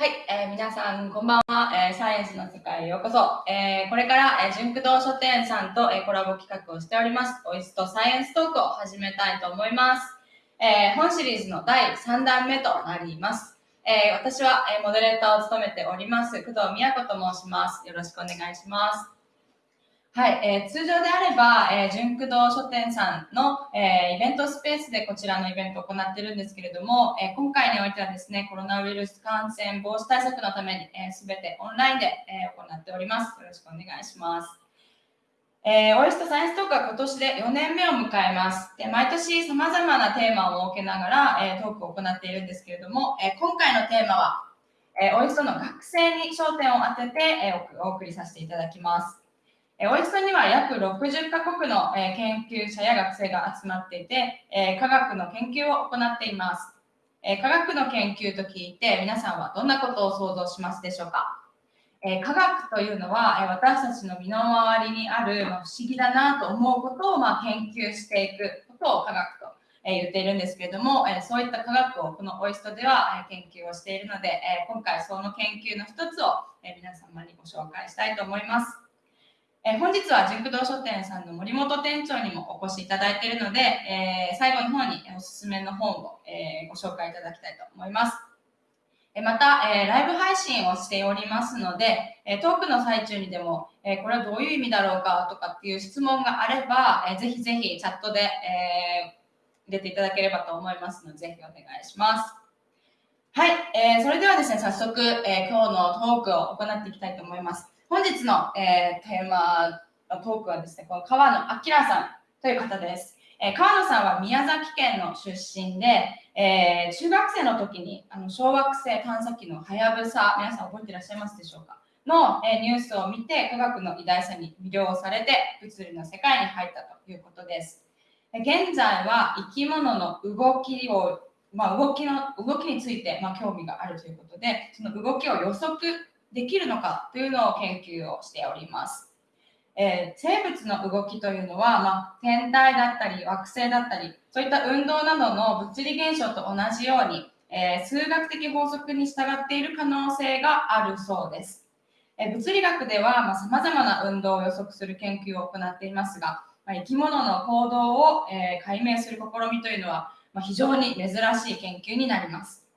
はい、えー、皆さんこんばんは、えー、サイエンスの世界へようこそ、えー、これから、えー、純駆動書店さんと、えー、コラボ企画をしております。オイスとサイエンストークを始めたいと思います、えー、本シリーズの第3弾目となります。えー、私は、えー、モデレーターを務めております工藤美也子と申します。よろしくお願いします。はい、えー、通常であれば、えー、純駆動書店さんの、えー、イベントスペースでこちらのイベントを行っているんですけれども、えー、今回においてはですね、コロナウイルス感染防止対策のために、えー、全てオンラインで、えー、行っております。よろしくお願いします。えー、オイストサイエンストークは今年で4年目を迎えます。で毎年様々なテーマを設けながら、えー、トークを行っているんですけれども、えー、今回のテーマは、えー、オイストの学生に焦点を当てて、えー、お送りさせていただきます。えオイストには約60カ国の、え研究者や学生が集まっていて、え科学の研究を行っています。え科学の研究と聞いて皆さんはどんなことを想像しますでしょうか、え科学というのは、え私たちの身の回りにある、ま不思議だなと思うことを、ま研究していくことを科学と、え言っているんですけれども、えそういった科学をこのオイストでは、え研究をしているので、え今回その研究の一つを、え皆様にご紹介したいと思います。えー、本日は純駆動書店さんの森本店長にもお越しいただいているので、えー、最後の方におすすめの本を、えー、ご紹介いただきたいと思います。えまた、えライブ配信をしておりますので、えトークの最中にでも、えこれはどういう意味だろうかとかっていう質問があれば、えー、ぜひぜひチャットで、え入れていただければと思いますので、ぜひお願いします。はい、え、それではですね、早速、え今日のトークを行っていきたいと思います。本日の、えー、テーマのトークはですね、この川野明さんという方です。えー、川野さんは宮崎県の出身で、えー、中学生の時にあの小惑星探査機のはやぶさ、皆さん覚えていらっしゃいますでしょうか？の、え、ニュースを見て科学の偉大さに魅了されて物理の世界に入ったということです。現在は生き物の動きを、まあ、動きの動きについて、まあ、興味があるということで、その動きを予測できるのかというのを研究をしております。えー、生物の動きというのは、まあ、天体だったり惑星だったりそういった運動などの物理現象と同じように、えー、数学的法則に従っている可能性があるそうです。えー、物理学ではさまざ、まな運動を予測する研究を行っていますが、まあ、生き物の行動を、え解明する試みというのは、まあ、非常に珍しい研究になります。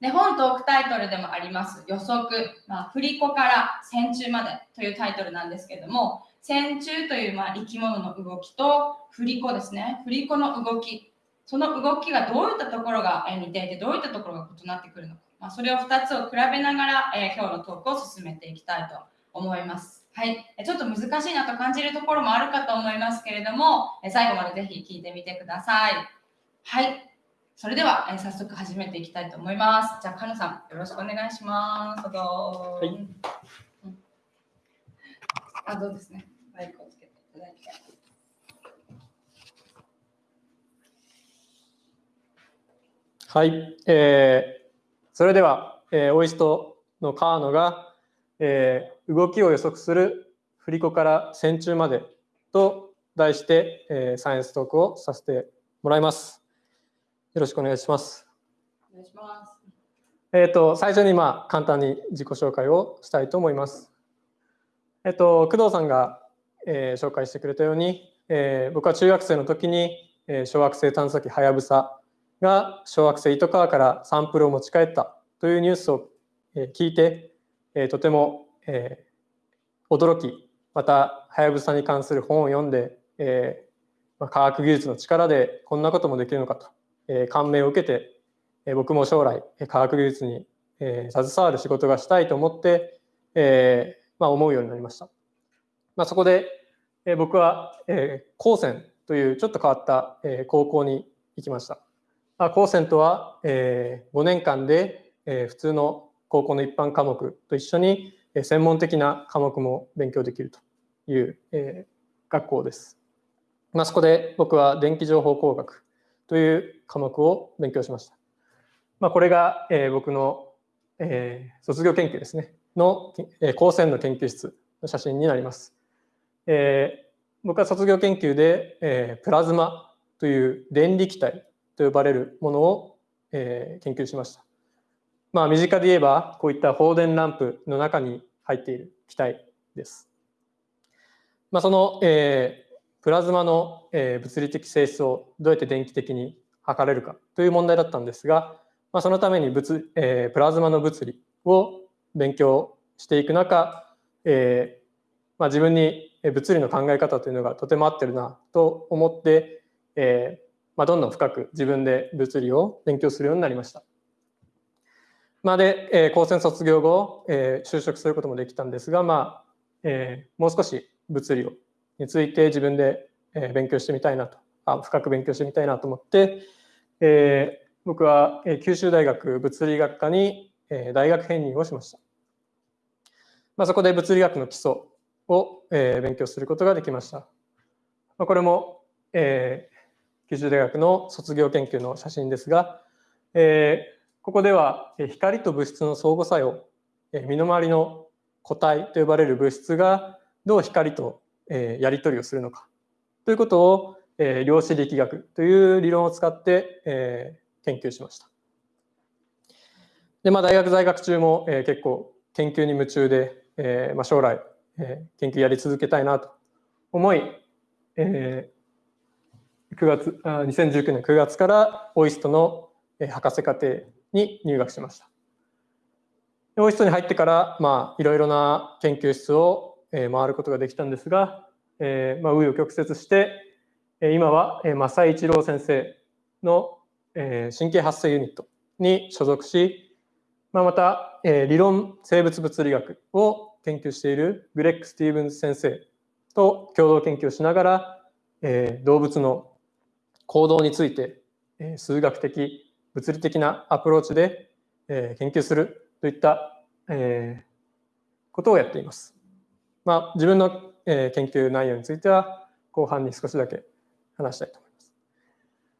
で本トークタイトルでもあります予測、まあ、振り子から線虫までというタイトルなんですけども線虫というまあ生き物の動きと振り子ですね。振り子の動き。その動きがどういったところが似ていてどういったところが異なってくるのか、まあ、それを2つを比べながら、えー、今日のトークを進めていきたいと思います。はい、ちょっと難しいなと感じるところもあるかと思いますけれども、最後までぜひ聞いてみてください。はい、それでは、えー、早速始めていきたいと思います。じゃあ、かのさん、よろしくお願いします。どうぞ。はい。うん、あ、どうですね。マイクをつけていただいて。はい、えー、それでは、えー、オイストの川野が、えー、動きを予測する振り子から線虫までと題して、えー、サイエンストークをさせてもらいます。よろしくお願いします。お願いします。えっ、ー、と最初にまあ簡単に自己紹介をしたいと思います。えっ、ー、と工藤さんが、えー、紹介してくれたように、えー、僕は中学生の時に、えー、小惑星探査機はやぶさが小惑星糸川からサンプルを持ち帰ったというニュースを、えー、聞いて、えー、とても、えー、驚きまたはやぶさに関する本を読んで、えーまあ、科学技術の力でこんなこともできるのかとえ感銘を受けて、え僕も将来科学技術に、え携わる仕事がしたいと思って、えまあ、思うようになりました。まあ、そこで、え僕は、え高専というちょっと変わった、え高校に行きました。まあ、高専とは、え5年間で、え普通の高校の一般科目と一緒に専門的な科目も勉強できるという、え学校です。まあ、そこで僕は電気情報工学という科目を勉強しました。まあ、これが、えー、僕の、えー、卒業研究ですねの、えー、高専の研究室の写真になります。えー、僕は卒業研究で、えー、プラズマという電離気体と呼ばれるものを、えー、研究しました。まあ、身近で言えば、こういった放電ランプの中に入っている気体です。まあ、その、えー、プラズマの、えー、物理的性質をどうやって電気的に測れるかという問題だったんですが、まあ、そのために物、えー、プラズマの物理を勉強していく中、えーまあ、自分に物理の考え方というのがとても合ってるなと思って、えーまあ、どんどん深く自分で物理を勉強するようになりました。まあ、で、えー、高専卒業後、えー、就職することもできたんですが、まあえー、もう少し物理をについて自分で、えー、勉強してみたいなとあ深く勉強してみたいなと思って、えー、僕は、九州大学物理学科に、大学編入をしました。まあ、そこで物理学の基礎を、えー、勉強することができました。まあ、これも、えー、九州大学の卒業研究の写真ですが、えー、ここでは光と物質の相互作用、身の回りの固体と呼ばれる物質がどう光とやり取りをするのかということを量子力学という理論を使って研究しました。でまあ、大学在学中も結構研究に夢中で、まあ、将来研究やり続けたいなと思い、9月あ2019年9月からオイストの博士課程に入学しました。オイストに入ってから、まあ、いろいろな研究室を回ることができたんですが、えー、まあ、紆余曲折して、今は政井一郎先生の神経発生ユニットに所属し、まあ、また理論生物物理学を研究しているグレッグ・スティーブンズ先生と共同研究しながら、動物の行動について数学的物理的なアプローチで、え研究するといった、えことをやっています。まあ、自分の、え研究内容については後半に少しだけ話したいと思います。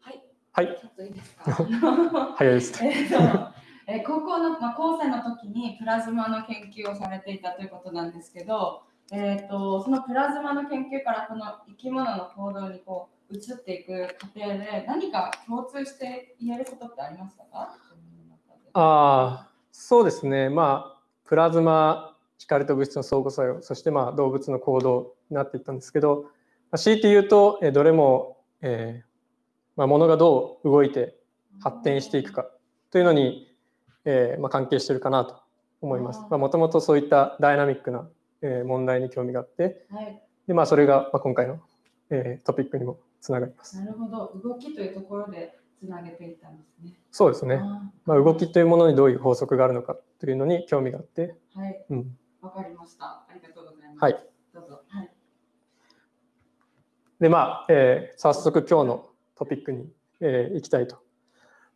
はい。はい。ちょっといいですか？早いですね。え高校の、まあ、高専の時にプラズマの研究をされていたということなんですけど、えーと、とそのプラズマの研究からこの生き物の行動にこう移っていく過程で何か共通して言えることってありましたか？あそうですねまあプラズマ光と物質の相互作用そしてまあ動物の行動になっていったんですけど、まあ、強いて言うとどれも、えーまあ、物がどう動いて発展していくかというのに、えーまあ、関係しているかなと思います。もともとそういったダイナミックな、えー、問題に興味があって、はい、でまあ、それが、まあ、今回の、えー、トピックにもつながります。なるほど、動きというところでつなげていったんですね。そうですね。あまあ、動きというものにどういう法則があるのかというのに興味があって。はい。うん。わかりました。ありがとうございます。はい。で、まあ、えー、早速今日のトピックに、えー、行きたいと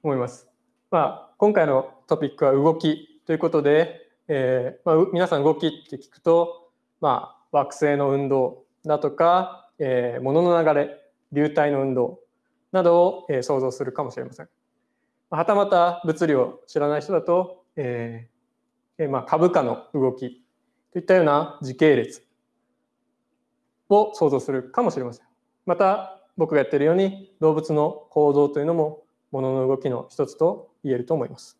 思います。まあ、今回のトピックは動きということで、えーまあ、皆さん動きって聞くと、まあ、惑星の運動だとか、えー、物の流れ流体の運動などを、えー、想像するかもしれません。はたまた物理を知らない人だと、えーまあ、株価の動きといったような時系列を想像するかもしれません。また僕がやっているように動物の行動というのも物のの動きの一つと言えると思います。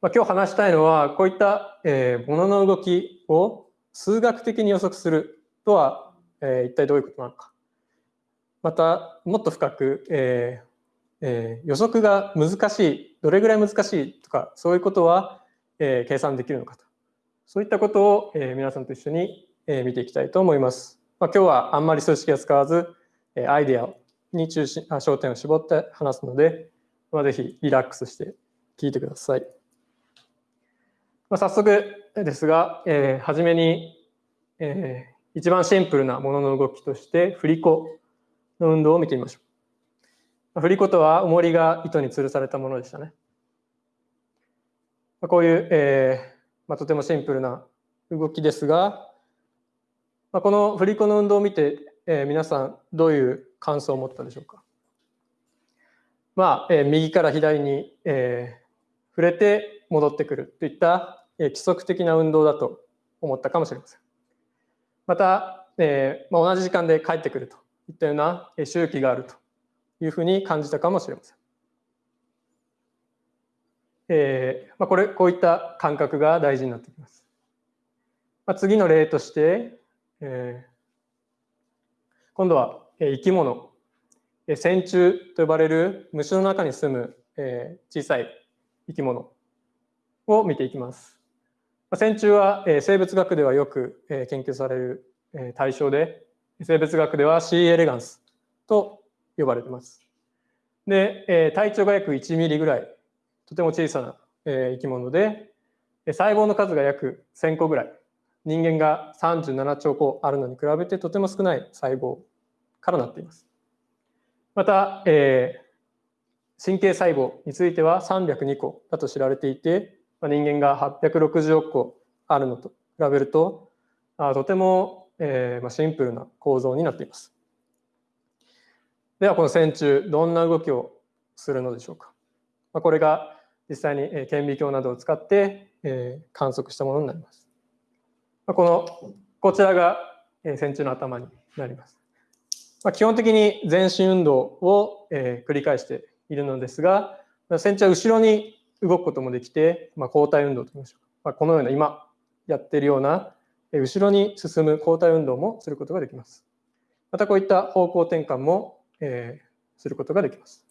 まあ、今日話したいのはこういった、えー、物の動きを数学的に予測するとは、えー、一体どういうことなのか。またもっと深く、えーえー、予測が難しいどれぐらい難しいとかそういうことは、えー、計算できるのかとそういったことを、えー、皆さんと一緒に、えー、見ていきたいと思います。まあ、今日はあんまり数式は使わず、え、アイデアに中心あ焦点を絞って話すので、まあ、ぜひリラックスして聞いてください。まあ、早速ですが、えー、初めに、えー、一番シンプルなものの動きとして振り子の運動を見てみましょう。振り子とは重りが糸に吊るされたものでしたね。こういう、えーまあ、とてもシンプルな動きですが、まあ、この振り子の運動を見て、えー、皆さんどういう感想を持ったでしょうか？まあ、えー、右から左に、えー、触れて戻ってくるといった、えー、規則的な運動だと思ったかもしれません。また、えーまあ、同じ時間で帰ってくるといったような周期があるというふうに感じたかもしれません。えーまあ、これこういった感覚が大事になってきます。まあ、次の例として、えー、今度は生き物線虫と呼ばれる虫の中に住む、えー、小さい生き物を見ていきます。まあ線虫は、えー、生物学ではよく、えー、研究される、えー、対象で生物学では C エレガンスと呼ばれています。で、えー、体長が約1ミリぐらいとても小さな、えー、生き物で細胞の数が約1000個ぐらい人間が37兆個あるのに比べてとても少ない細胞からなっています。また、えー、神経細胞については302個だと知られていて、まあ、人間が860億個あるのと比べるとあとても、えーまあ、シンプルな構造になっています。ではこの線虫どんな動きをするのでしょうか。まあ、これが実際に顕微鏡などを使って、えー、観測したものになります。ま、このこちらがえ線虫の頭になります。まあ、基本的に全身運動を、え、繰り返しているのですが、線虫は後ろに動くこともできて、まあ、交代運動といいましょうか、まあ、このような今やっているようなえ後ろに進む交代運動もすることができます。またこういった方向転換も、え、することができます。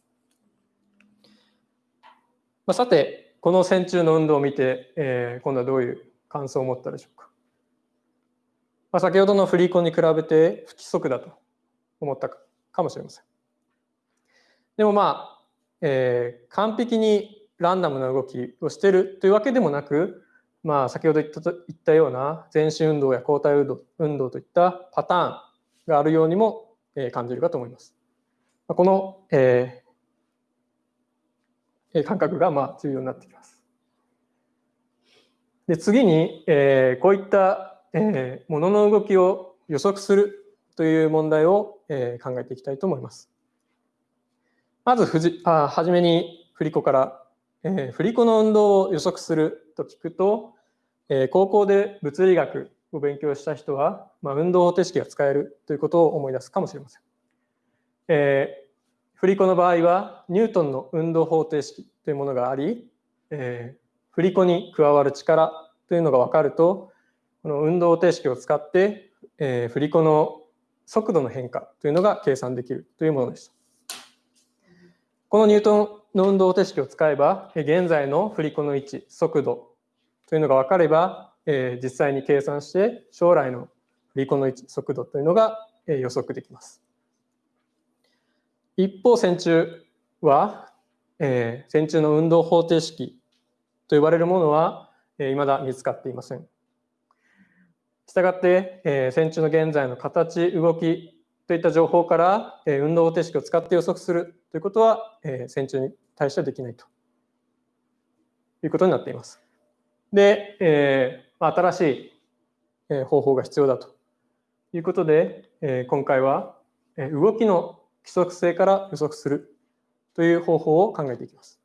まあ、さて、この線虫の運動を見て、え、今度はどういう感想を持ったでしょうか。まあ、先ほどの振り子に比べて不規則だと思ったかもしれません。でもまあ、えー、完璧にランダムな動きをしているというわけでもなく、まあ、先ほど言った言ったような全身運動や交代運動運動といったパターンがあるようにも、えー、感じるかと思います。この、えー、感覚がまあ重要になってきます。で次に、えー、こういった、えー、もの動きを予測するという問題を、え考えていきたいと思います。まずふじあ初めに振り子から、えー、振り子の運動を予測すると聞くと、えー、高校で物理学を勉強した人は、まあ、運動方程式が使えるということを思い出すかもしれません。えー、振り子の場合はニュートンの運動方程式というものがあり、えー、振り子に加わる力というのが分かるとこの運動方程式を使って、えー、振り子の速度の変化というのが計算できるというものでした。このニュートンの運動方程式を使えば、現在の振り子の位置、速度というのが分かれば、実際に計算して将来の振り子の位置、速度というのが予測できます。一方、線虫は、線虫の運動方程式と呼ばれるものは、未だ見つかっていません。したがって、えー、線虫の現在の形、動きといった情報から、えー、運動方程式を使って予測するということは、えー、線虫に対してはできないということになっています。で、えー、新しい、え方法が必要だということで、え今回は、え動きの規則性から予測するという方法を考えていきます。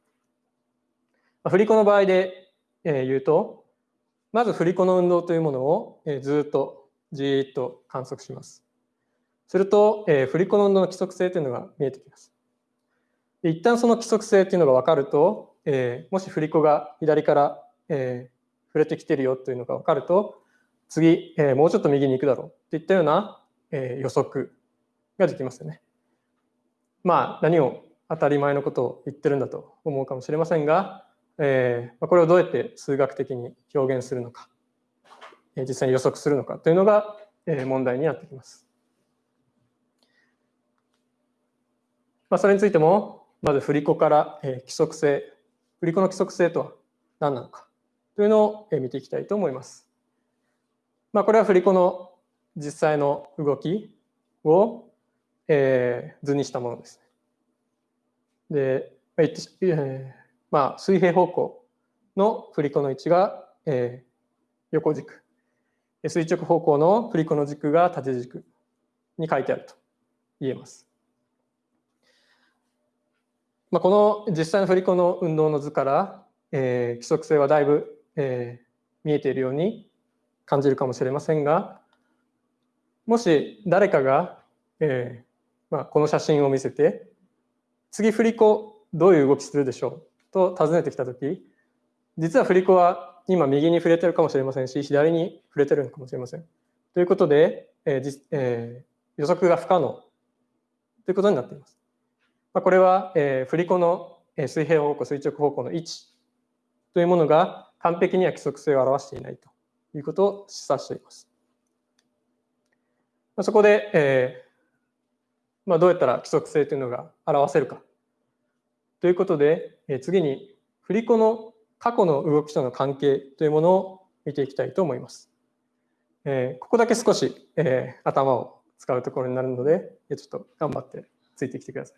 振り子の場合でえ言うと、まず振り子の運動というものをずっとじーっと観測します。すると、え振り子の運動の規則性というのが見えてきます。一旦その規則性というのが分かると、えもし振り子が左から、え触れてきてるよというのが分かると、次、えもうちょっと右に行くだろうといったような、え予測ができますよね。まあ何を当たり前のことを言ってるんだと思うかもしれませんが、えー、これをどうやって数学的に表現するのか、え実際に予測するのかというのが、え問題になってきます。まあ、それについても、まず振り子から、え規則性、振り子の規則性とは何なのかというのを、え見ていきたいと思います。まあ、これは振り子の実際の動きを、えー、図にしたものです。で、えー、まあ、水平方向の振り子の位置が、えー、横軸垂直方向の振り子の軸が縦軸に書いてあると言えます。まあ、この実際の振り子の運動の図から、えー、規則性はだいぶ、えー、見えているように感じるかもしれませんがもし誰かが、えーまあ、この写真を見せて次振り子どういう動きするでしょう？と尋ねてきた時実は振り子は今右に触れてるかもしれませんし、左に触れてるのかもしれません。ということで、えーえー予測が不可能ということになっています。まあ、これは、えー振り子の水平方向、垂直方向の位置というものが完璧には規則性を表していないということを示唆しています。まあそこで、えーまあ、どうやったら規則性というのが表せるかということで、えー次に振り子の過去の動きとの関係というものを見ていきたいと思います。えーここだけ少し、えー頭を使うところになるので、えーちょっと頑張ってついてきてください。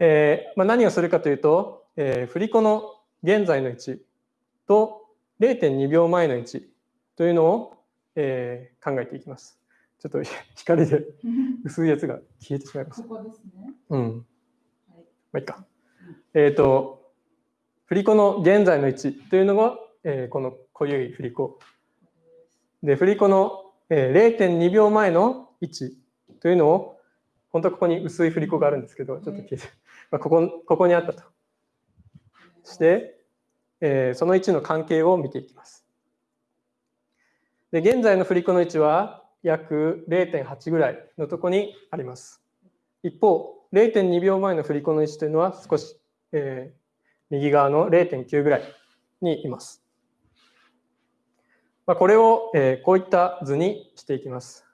えーまあ、何をするかというと、えー振り子の現在の位置と0.2秒前の位置というのを、えー考えていきます。ちょっと光で 薄いやつが消えてしまいました。ここですね。うん。はいまあいいか。えっ、と、振り子の現在の位置というのが、えーこの濃ゆい振り子。で、振り子の、えー0.2秒前の位置というのを、本当はここに薄い振り子があるんですけど、ちょっと消えて、まあ、ここここにあったとして、えーその位置の関係を見ていきます。で、現在の振り子の位置は約0.8ぐらいのところにあります。一方、0.2秒前の振り子の位置というのは少し、えー右側の0.9ぐらいにいます。まあ、これを、えーこういった図にしていきます。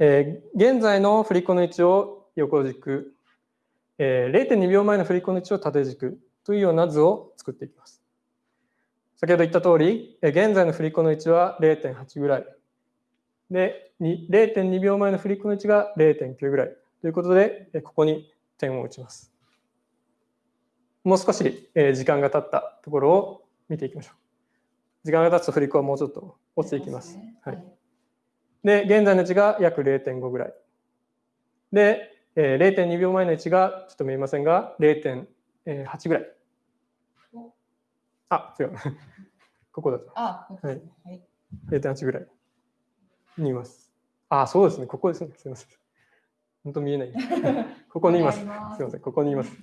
えー現在の振り子の位置を横軸、えー0.2秒前の振り子の位置を縦軸というような図を作っていきます。先ほど言った通り、えー現在の振り子の位置は0.8ぐらい。で、0.2秒前の振り子の位置が0.9ぐらいということで、えーここに点を打ちます。もう少し、えー時間が経ったところを見ていきましょう。時間が経つと振り子はもうちょっと落ちていきます。ははいい。で、現在の位置が約0.5ぐらい。で、えー0.2秒前の位置がちょっと見えませんが、0.8ぐらい。おあ、違う。ここだと。あ。はい。0.8ぐらいにいます。あ、そうですね。ここですね。すみません。本当見えない。ここにいます。すみません。ここにいます。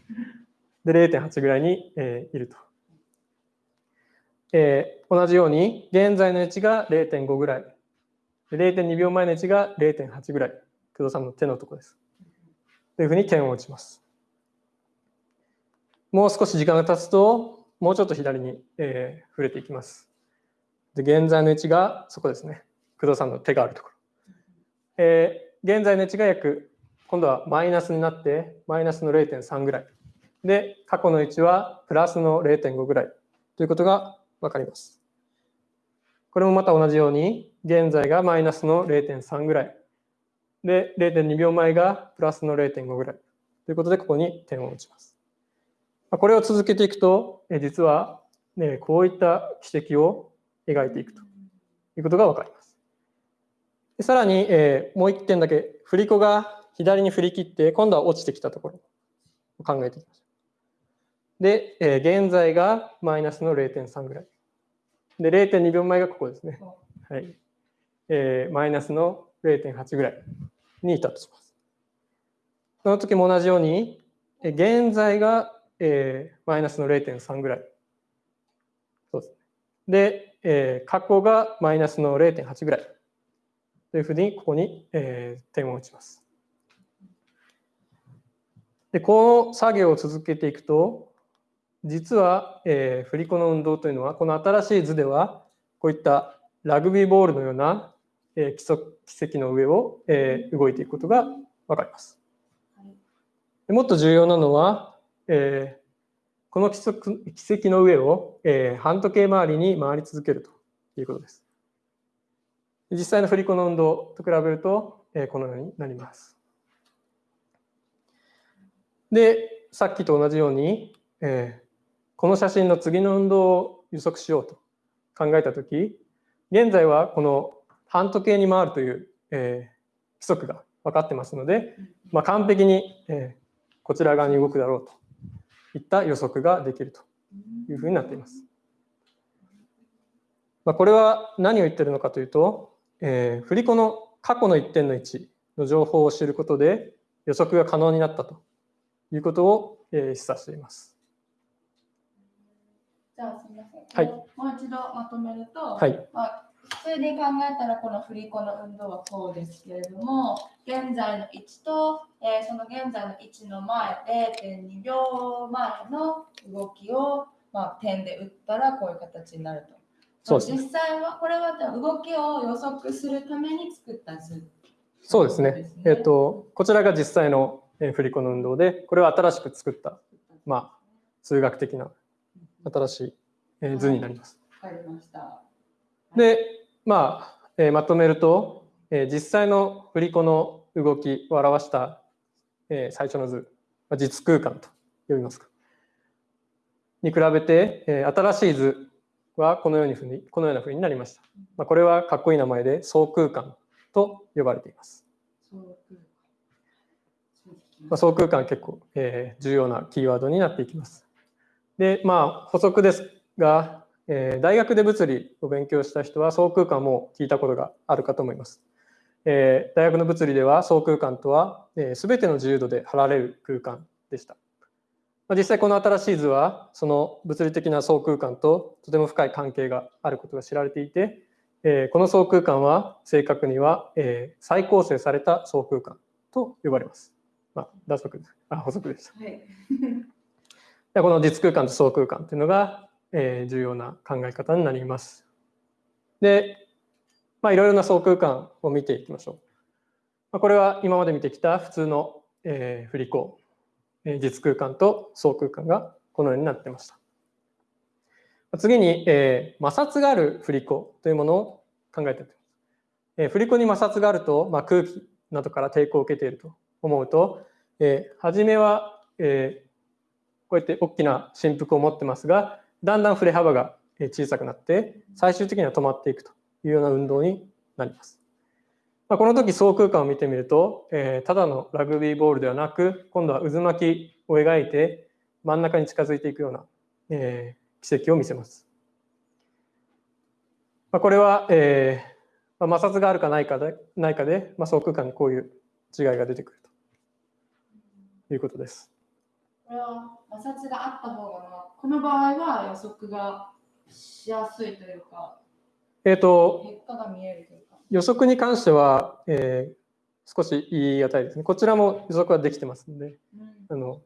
で、0.8ぐらいに、えーいると。えー同じように、現在の位置が0.5ぐらい。で0.2秒前の位置が0.8ぐらい。工藤さんの手のところです。というふうに点を打ちます。もう少し時間が経つと、もうちょっと左に、えー触れていきます。で、現在の位置がそこですね。工藤さんの手があるところ。えー現在の位置が約、今度はマイナスになって、マイナスの0.3ぐらい。で、過去の位置はプラスの0.5ぐらいということがわかります。これもまた同じように、現在がマイナスの0.3ぐらい。で、0.2秒前がプラスの0.5ぐらい。ということで、ここに点を打ちます。これを続けていくと、実は、ね、こういった軌跡を描いていくということがわかります。さらに、えもう一点だけ、振り子が左に振り切って、今度は落ちてきたところを考えていきましょう。で、えー現在がマイナスの0.3ぐらい。で、0.2秒前がここですね。はい。えーマイナスの0.8ぐらいにいたとします。その時も同じように、えー現在が、えーマイナスの0.3ぐらい。そうですね。で、えー過去がマイナスの0.8ぐらい。というふうに、ここに、えー点を打ちます。で、この作業を続けていくと、実は、えー振り子の運動というのは、この新しい図では、こういったラグビーボールのような、えー基礎軌跡の上を、えー動いていくことがわかります。はいでもっと重要なのは、えーこの軌跡軌跡の上を、えー半時計回りに回り続けるということです。実際の振り子の運動と比べると、えーこのようになります。で、さっきと同じように、えーこの写真の次の運動を予測しようと考えたとき、現在はこの半時計に回るという、えー規則が分かってますので、まあ、完璧に、えーこちら側に動くだろうといった予測ができるというふうになっています。まあ、これは何を言ってるのかというと、えー振り子の過去の一点の位置の情報を知ることで予測が可能になったということを、えー示唆しています。じゃあすみません。はいもう一度まとめると、はいまあ、普通に考えたらこの振り子の運動はこうですけれども、現在の位置と、えーその現在の位置の前0.2秒前の動きを、まあ、点で打ったらこういう形になると。そうですね実際はこれは動きを予測するために作った図。そうですね。えっ、と、こちらが実際のえー振り子の運動で、これは新しく作ったまあ数学的な新しいえー図になります。で、まあ、えーまとめると、えー実際の振り子の動きを表した、えー最初の図、まあ実空間と呼びますか。に比べて、えー新しい図はこのようにふうにこのような風になりました。まあ、これはかっこいい名前で相空間と呼ばれています。まあ、相空間結構、えー重要なキーワードになっていきます。で、まあ補足ですが、えー大学で物理を勉強した人は相空間も聞いたことがあるかと思います。えー大学の物理では相空間とは、えー、全ての自由度で貼られる空間でした。まあ、実際この新しい図はその物理的な相空間ととても深い関係があることが知られていて、えーこの相空間は正確には、えー再構成された相空間と呼ばれます。まあ、脱足。あ、補足でした。はい。でこの実空間と相空間というのが、えー重要な考え方になります。で、まあ、いろいろな相空間を見ていきましょう。まあ、これは今まで見てきた普通の、えー振り子、えー実空間と相空間がこのようになってました。次に、えー摩擦がある振り子というものを考えていきます。えー振り子に摩擦があると、まあ、空気などから抵抗を受けていると思うと、えー初めは、えーこうやって大きな振幅を持ってますがだんだん振れ幅が小さくなって最終的には止まっていくというような運動になります。まあ、この時相空間を見てみると、えーただのラグビーボールではなく今度は渦巻きを描いて真ん中に近づいていくような、えー奇跡を見せます。まあ、これは、えーまあ、摩擦があるかないかでないかで、まあ、相空間にこういう違いが出てくるいうことです。これは摩擦があった方が、まあ、この場合は予測がしやすいというか、えー、と結果が見えるというか。予測に関しては、えー少し言い難いですね。こちらも予測はできてますので、うんあの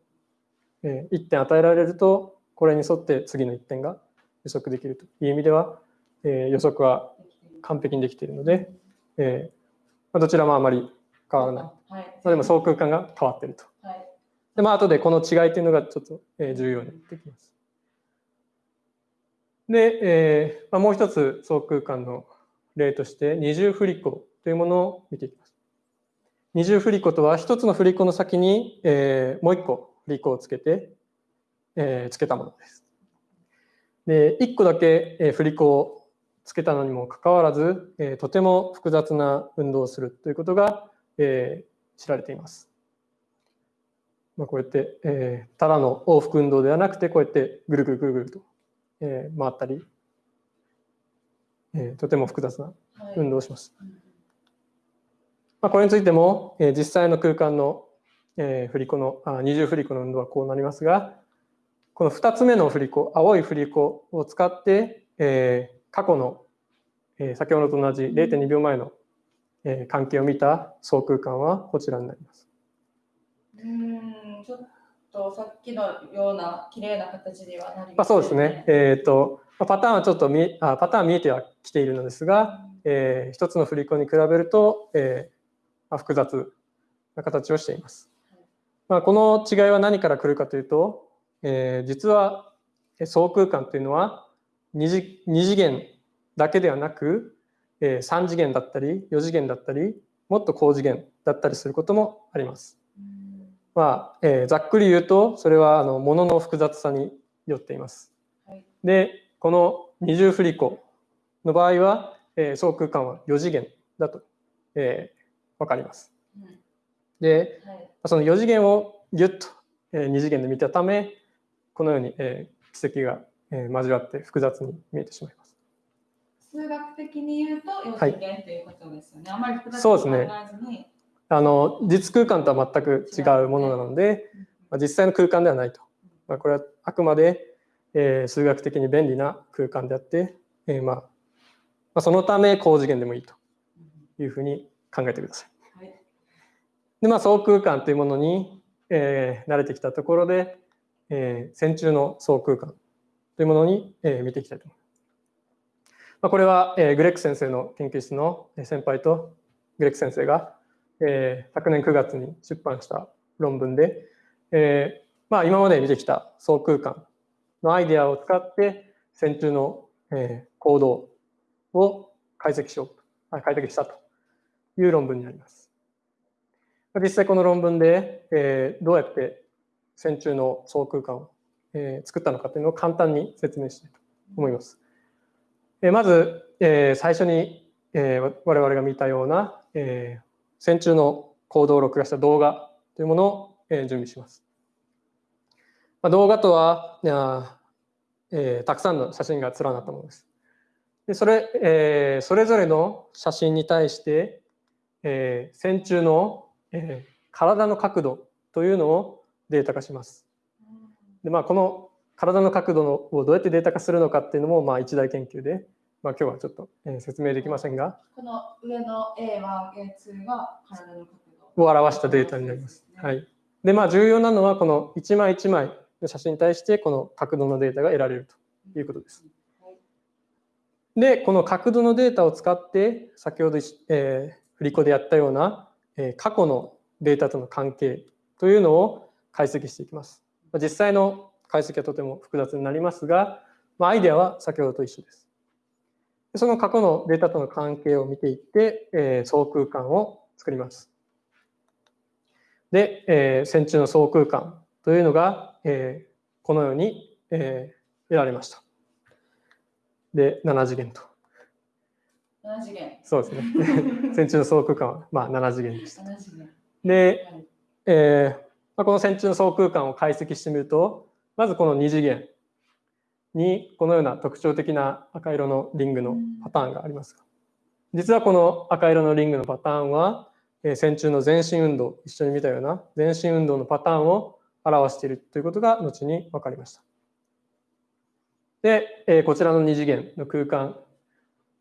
えー1点与えられると、これに沿って次の1点が予測できるという意味では、えー予測は完璧にできているので、えーまあどちらもあまり変わらない。まはい。あでも相空間が変わっていると。はい。で、まあ後でこの違いというのがちょっと重要になってきます。で、えーまあ、もう一つ相空間の例として二重振り子というものを見ていきます。二重振り子とは一つの振り子の先に、えーもう一個振り子をつけて、えーつけたものです。で、一個だけえ振り子をつけたのにもかかわらず、えーとても複雑な運動をするということが、えー知られています。まあ、こうやって、えーただの往復運動ではなくてこうやってぐるぐるぐるぐると、えー回ったり、えーとても複雑なはい。運動をします。うんまあ、これについても、えー実際の空間の、えー振り子のあ二重振り子の運動はこうなりますがこの2つ目の振り子青い振り子を使って、えー過去の、えー先ほどと同じ0.2秒前の、えー関係を見た相空間はこちらになります。うーん、ちょっとさっきのような綺麗な形にはなりますまあ、そうですね。。えっ、と、まパターンはちょっと見あパターン見えてはきているのですが、えー一つの振り子に比べると、えーまあ、複雑な形をしています。まあ、この違いは何から来るかというと、えー実はえー相空間というのは二次二次元だけではなく、えー次元だったり四次元だったりもっと高次元だったりすることもあります。うんまあえーざっくり言うとそれはあの物の複雑さによっています。はい。でこの二重振り子の場合は、えー相空間は4次元だと、えー、分かります。うんではい。その4次元をギュッと、え2次元で見たためこのように、えー奇跡が、えー交わって複雑に見えてしまいます。数学的に言うと4はい次元ということですよね。あまり複雑そうですね考えずに。あの実空間とは全く違うものなので、まあ、実際の空間ではないと。まあ、これはあくまで、えー数学的に便利な空間であって、えーまあまあ、そのため高次元でもいいというふうに考えてください。はい。で、まあ、総空間というものに、えー慣れてきたところで、えー線虫の総空間というものに、えー見ていきたいと思います。まあ、これは、えーグレック先生の研究室の先輩とグレック先生が、えー昨年9月に出版した論文で、えーまあ、今まで見てきた総空間のアイデアを使って線虫の、えー行動を解析しようと解析したという論文になります。実際この論文で、えーどうやって線虫の総空間を、えー作ったのかというのを簡単に説明したいと思います。えーまず、えー最初に、えー我々が見たような、えー線虫の行動を録画した動画というものを、え準備します。まあ、動画とは、えーたくさんの写真が連なったものです。でそれえーそれぞれの写真に対して、えー線虫の、えー体の角度というのをデータ化します。でまあ、この体の角度のをどうやってデータ化するのかっていうのもまあ一大研究で、まあ、今日はちょっと、えー説明できませんがこの上の A1、A2 が体の角度を表したデータになります。はい、でまあ重要なのはこの一枚一枚の写真に対してこの角度のデータが得られるということです。でこの角度のデータを使って先ほど、えー振り子でやったような、えー過去のデータとの関係というのを解析していきます。まあ実際の解析はとても複雑になりますが、まあ、アイデアは先ほどと一緒です。でその過去のデータとの関係を見ていって、えー総空間を作ります。で、えー線虫の総空間というのが、えーこのように、えー得られました。で、7次元と。7次元。そうですね。線虫の総空間は、まあ、7次元でした。7次元。で、はいえーまあ、この線虫の総空間を解析してみると、まずこの2次元にこのような特徴的な赤色のリングのパターンがありますが、実はこの赤色のリングのパターンは、えー線虫の全身運動、一緒に見たような全身運動のパターンを表しているということが後に分かりました。で、えーこちらの2次元の空間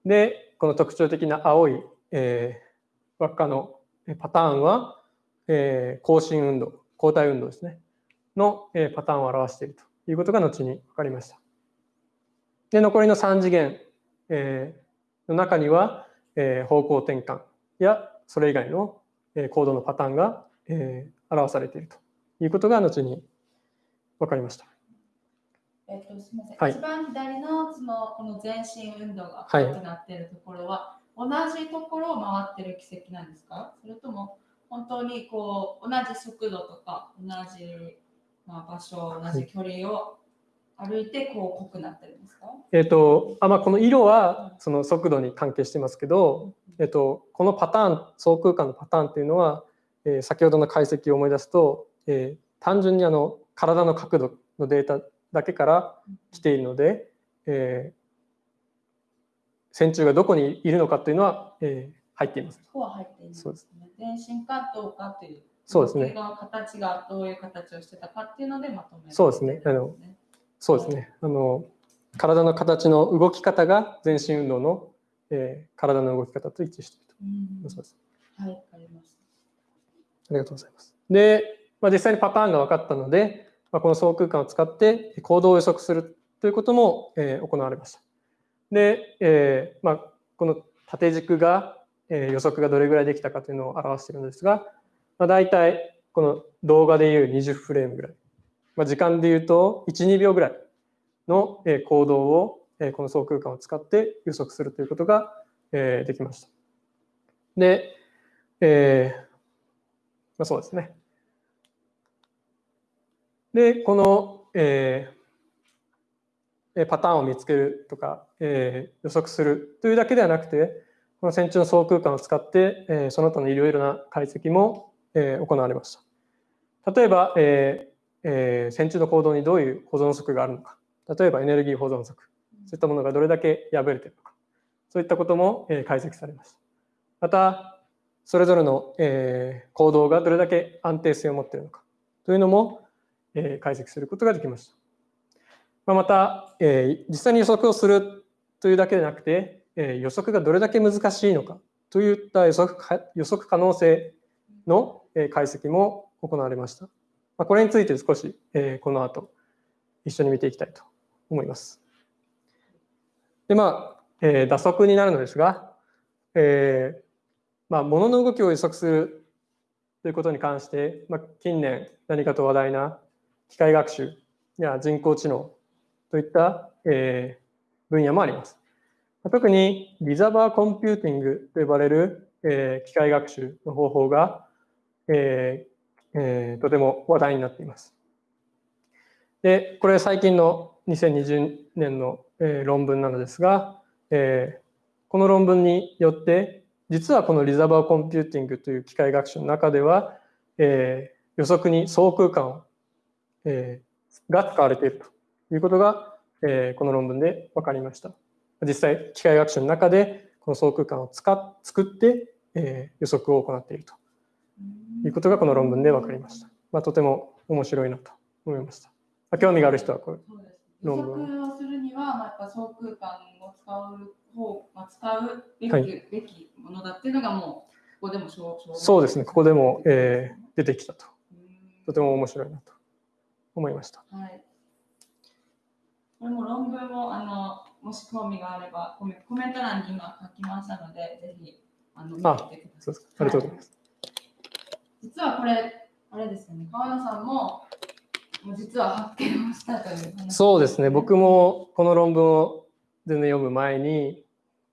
で、この特徴的な青い、えー輪っかのえーパターンは、えー更新運動、交代運動ですね、の、えーパターンを表しているということが後に分かりました。で、残りの3次元、えーの中には、えー方向転換やそれ以外の、えー行動のパターンが、えー表されているということが後に分かりました。えっと、すみません。はい一番左のそのこの全身運動がはい赤くなっているところは、同じところを回ってる奇跡なんですか？それとも本当にこう同じ速度とか同じ、まあ、場所、同じ距離を歩いてこう濃くなってるんですか、えっ、と、あまあ、この色はその速度に関係してますけど、えっと、このパターン、総空間のパターンっていうのは、えー先ほどの解析を思い出すと、えー単純にあの体の角度のデータだけから来ているので、えー線虫がどこにいるのかというのは、えー入っています。そこは入っていないそうですね。全身かどうかという。そうですね形がどういう形をしてたかっていうのでまとめるそうですねあのそうですね。あの体の形の動き方が全身運動の、えー体の動き方と一致しているうんと。そうです。はい、わかりました。ありがとうございます。で、まあ、実際にパターンが分かったので、まあ、この総空間を使って行動を予測するということも、えー行われました。で、えーまあ、この縦軸が、えー予測がどれぐらいできたかというのを表しているのですが、まあ、大体この動画でいう20フレームぐらい、まあ、時間でいうと1、2秒ぐらいの行動をこの総空間を使って予測するということができました。で、えーまあ、そうですね。で、この、えーパターンを見つけるとか、えー予測するというだけではなくて、この線虫の総空間を使って、えーその他のいろいろな解析も、えー行われました。例えば、えーえー線虫の行動にどういう保存則があるのか、例えばエネルギー保存則、そういったものがどれだけ破れているのか、そういったことも、えー解析されました。また、それぞれの、えー行動がどれだけ安定性を持っているのかというのも、えー解析することができました。まあ、また、えー、実際に予測をするというだけでなくて、えー、予測がどれだけ難しいのかといった予測予測可能性の解析も行われました。まあ、これについて少し、えー、この後一緒に見ていきたいと思います。でまあ、えー、打足になるのですが、えーまあ、物の動きを予測するということに関して、まあ、近年何かと話題な機械学習や人工知能といった、えー、分野もあります。特にリザバーコンピューティングと呼ばれる、えー、機械学習の方法が、えーえー、とても話題になっています。で、これ最近の2020年の、えー、論文なのですが、えー、この論文によって実はこのリザバーコンピューティングという機械学習の中では、えー、予測に相空間を、えー、が使われているということが、えー、この論文で分かりました。実際機械学習の中でこの相空間を使っ作って、えー、予測を行っているということがこの論文で分かりました。まあ、とても面白いなと思いました。まあ、興味がある人はこれ論文。をするには、まあ、やっぱ相空間を使う方、まあ、使うべきはい、べきものだっていうのがもうここでも証明そうですね、ここでも、えー、出てきたと。とても面白いなと思いました。はい。これも論文をあのもし興味があればコメント欄に今書きましたので、ぜひあの見てください。ありがとうございます。実はこれ、あれですよね、川野さんももう実は発見をしたという、ね、そうですね、僕もこの論文を全然読む前に、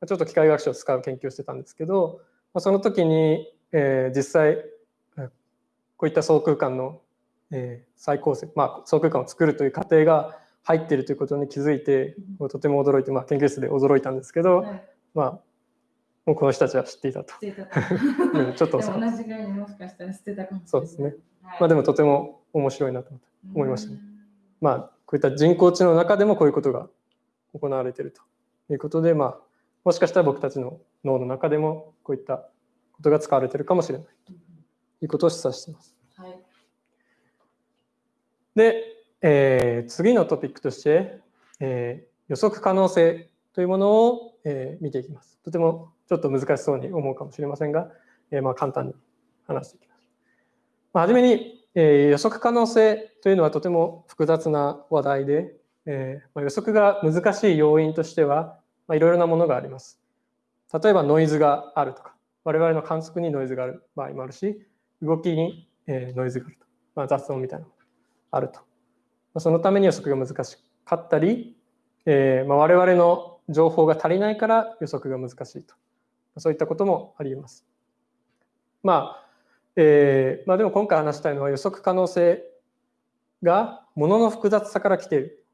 ちょっと機械学習を使う研究をしてたんですけど、その時に、えー、実際、こういった相空間の、えー、再構成、まあ、相空間を作るという過程が入っているということに気づいて、うん、とても驚いて、まあ、研究室で驚いたんですけど、はい、まあもうこの人たちは知っていたと。たと ちょっと同じぐらいにもしかしたら知ってたかもしれない。そうですね。はい、まあでもとても面白いなと思いましたね。まあこういった人工知能の中でもこういうことが行われているということで、まあもしかしたら僕たちの脳の中でもこういったことが使われているかもしれないということを示唆しています。はい、で、えー、次のトピックとして、えー、予測可能性というものを、えー、見ていきます。とてもちょっと難しそうに思うかもしれませんが、えー、まあ簡単に話していきます。まあ、はじめに、えー、予測可能性というのはとても複雑な話題で、えーまあ、予測が難しい要因としては、まあ、いろいろなものがあります。例えばノイズがあるとか、我々の観測にノイズがある場合もあるし、動きに、えー、ノイズがあると。まあ、雑音みたいなものがあると。まあ、そのために予測が難しかったり、えーまあ、我々の情報が足りないから予測が難しいと。そういったこともあります。まあ、えー、まあでも今回話したいのは予測可能性がものの複雑さから来ている。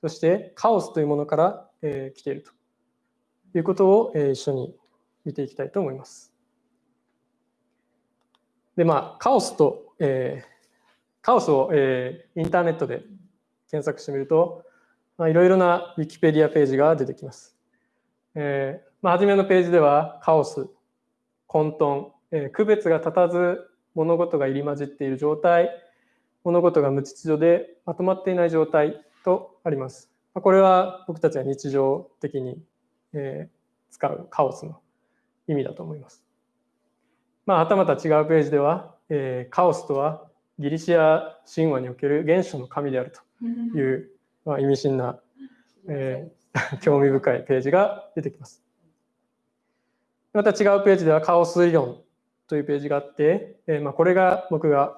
そしてカオスというものから、えー、来ているということを、えー、一緒に見ていきたいと思います。でまあカオスと、えー、カオスを、えー、インターネットで検索してみると、まあ、いろいろなウィキペディアページが出てきます。えーまあ、初めのページではカオス、混沌、えー、区別が立たず物事が入り混じっている状態、物事が無秩序でまとまっていない状態とあります。これは僕たちは日常的に、えー、使うカオスの意味だと思います。まあ、はたまた違うページでは、えー、カオスとはギリシア神話における原初の神であるという、まあ、意味深な、えー、興味深いページが出てきます。また違うページではカオス理論というページがあって、え、ま、これが僕が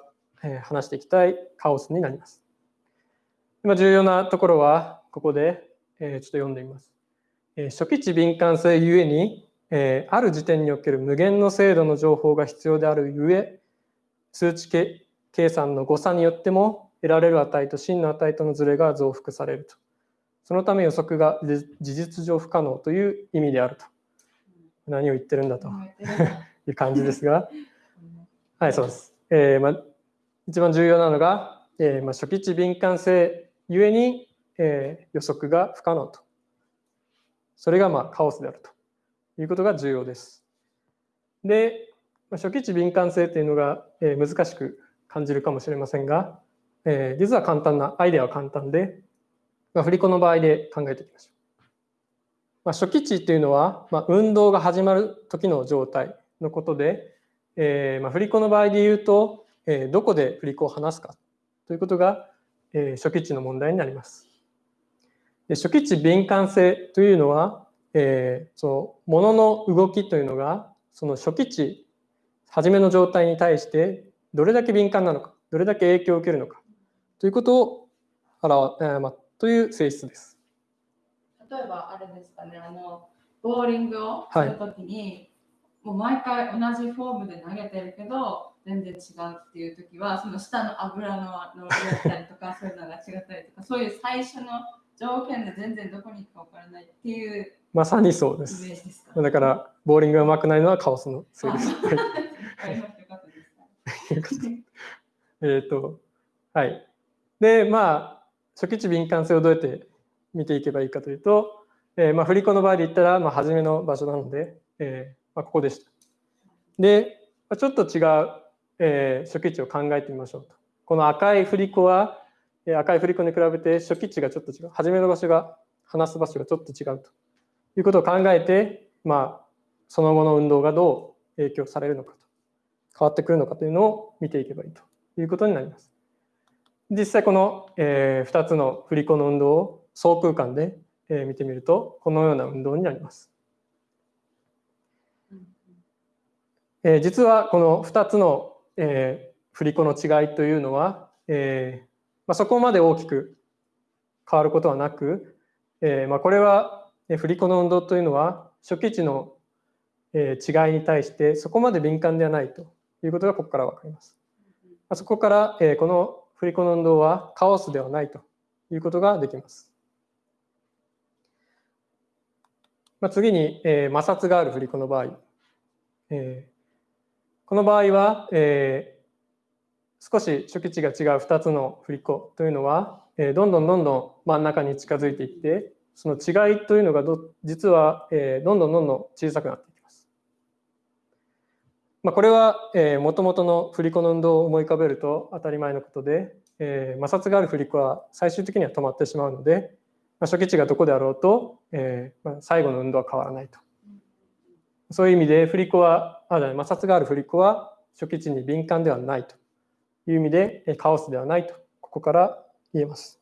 話していきたいカオスになります。今重要なところはここで、え、ちょっと読んでみます。え、初期値敏感性ゆえに、え、ある時点における無限の精度の情報が必要であるゆえ数値計算の誤差によっても得られる値と真の値とのズレが増幅されると。そのため予測が事実上不可能という意味であると。何を言ってるんだという感じですが、はい、そうです。えーまあ、一番重要なのが、えーまあ、初期値敏感性ゆえに、えー、予測が不可能と。それがまあカオスであるということが重要です。で、初期値敏感性というのが、えー、難しく感じるかもしれませんが、えー、実は簡単な、アイデアは簡単で、まあ、振り子の場合で考えていきましょう。まあ、初期値というのは、まあ、運動が始まる時の状態のことで、えーまあ、振り子の場合で言うと、えー、どこで振り子を離すかということが、えー、初期値の問題になります。で初期値敏感性というのは、えー、その物の動きというのがその初期値初めの状態に対してどれだけ敏感なのかどれだけ影響を受けるのかということを表、えーまあ、という性質です。例えばあれですかねあのボーリングをするときに、はい、もう毎回同じフォームで投げてるけど全然違うっていう時はその下の油の乗りだったりとか そういうのが違ったりとかそういう最初の条件で全然どこに行くか分からないっていうまさにそうです。ですだから、ボーリングがうまくないのはカオスのせいです。えっと、はい。で、まあ、初期値敏感性をどうやって見ていけばいいかというと、えー、まあ、振り子の場合で言ったら、まあ、初めの場所なので、えーまあ、ここでした。で、まあちょっと違う、えー、初期値を考えてみましょうと。この赤い振り子は、え赤い振り子に比べて初期値がちょっと違う。初めの場所が、離す場所がちょっと違うということを考えて、まあ、その後の運動がどう影響されるのかと、変わってくるのかというのを見ていけばいいということになります。実際この、えー、2つの振り子の運動を相空間で、えー、見てみると、このような運動になります。えー、実はこの2つの、えー、振り子の違いというのは、えーまあ、そこまで大きく変わることはなく、えーまあ、これは振り子の運動というのは初期値の違いに対してそこまで敏感ではないということがここから分かります。そこからこの振り子の運動はカオスではないということができます。まあ次に摩擦がある振り子の場合。この場合は少し初期値が違う2つの振り子というのはどんどんどんどん真ん中に近づいていってその違いというのがど実は、えー、どんどんどんどん小さくなっていきます。まあ、これは、えー、元々の振り子の運動を思い浮かべると当たり前のことで、えー、摩擦がある振り子は最終的には止まってしまうので、まあ、初期値がどこであろうと、えーまあ、最後の運動は変わらないと。そういう意味で振り子はあ摩擦がある振り子は初期値に敏感ではないという意味でカオスではないとここから言えます。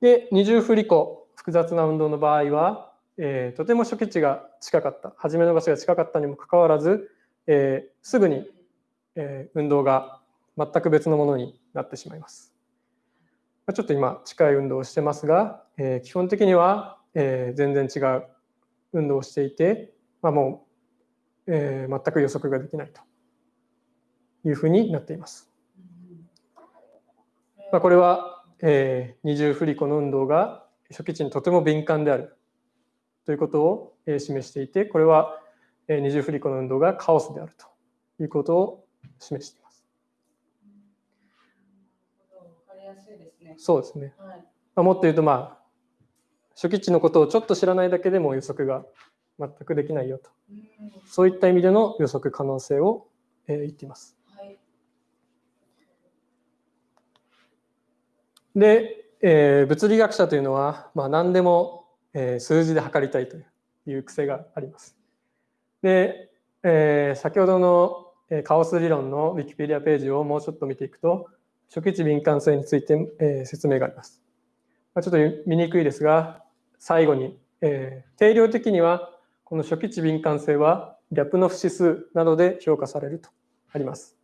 で、二重振り子、複雑な運動の場合は、えー、とても初期値が近かった、初めの場所が近かったにもかかわらず、えー、すぐに、えー、運動が全く別のものになってしまいます。ちょっと今近い運動をしてますが、え、基本的には、え、全然違う運動をしていて、まあ、もう、え、全く予測ができないというふうになっています。まあ、これはえ、二重振り子の運動が初期値にとても敏感であるということを、え、示していてこれは、え、二重振り子の運動がカオスであるということを示しています。そうですね。はい、まあ、もっと言うとまあ初期値のことをちょっと知らないだけでも予測が全くできないよと、そういった意味での予測可能性を、えー、言っています。で、えー、物理学者というのは、まあ、何でも、えー、数字で測りたいという癖があります。で、えー、先ほどのカオス理論の Wikipedia ページをもうちょっと見ていくと、初期値敏感性について、えー、説明があります。まあ、ちょっと見にくいですが、最後に、えー、定量的にはこの初期値敏感性はリャプノフ指数などで評価されるとあります。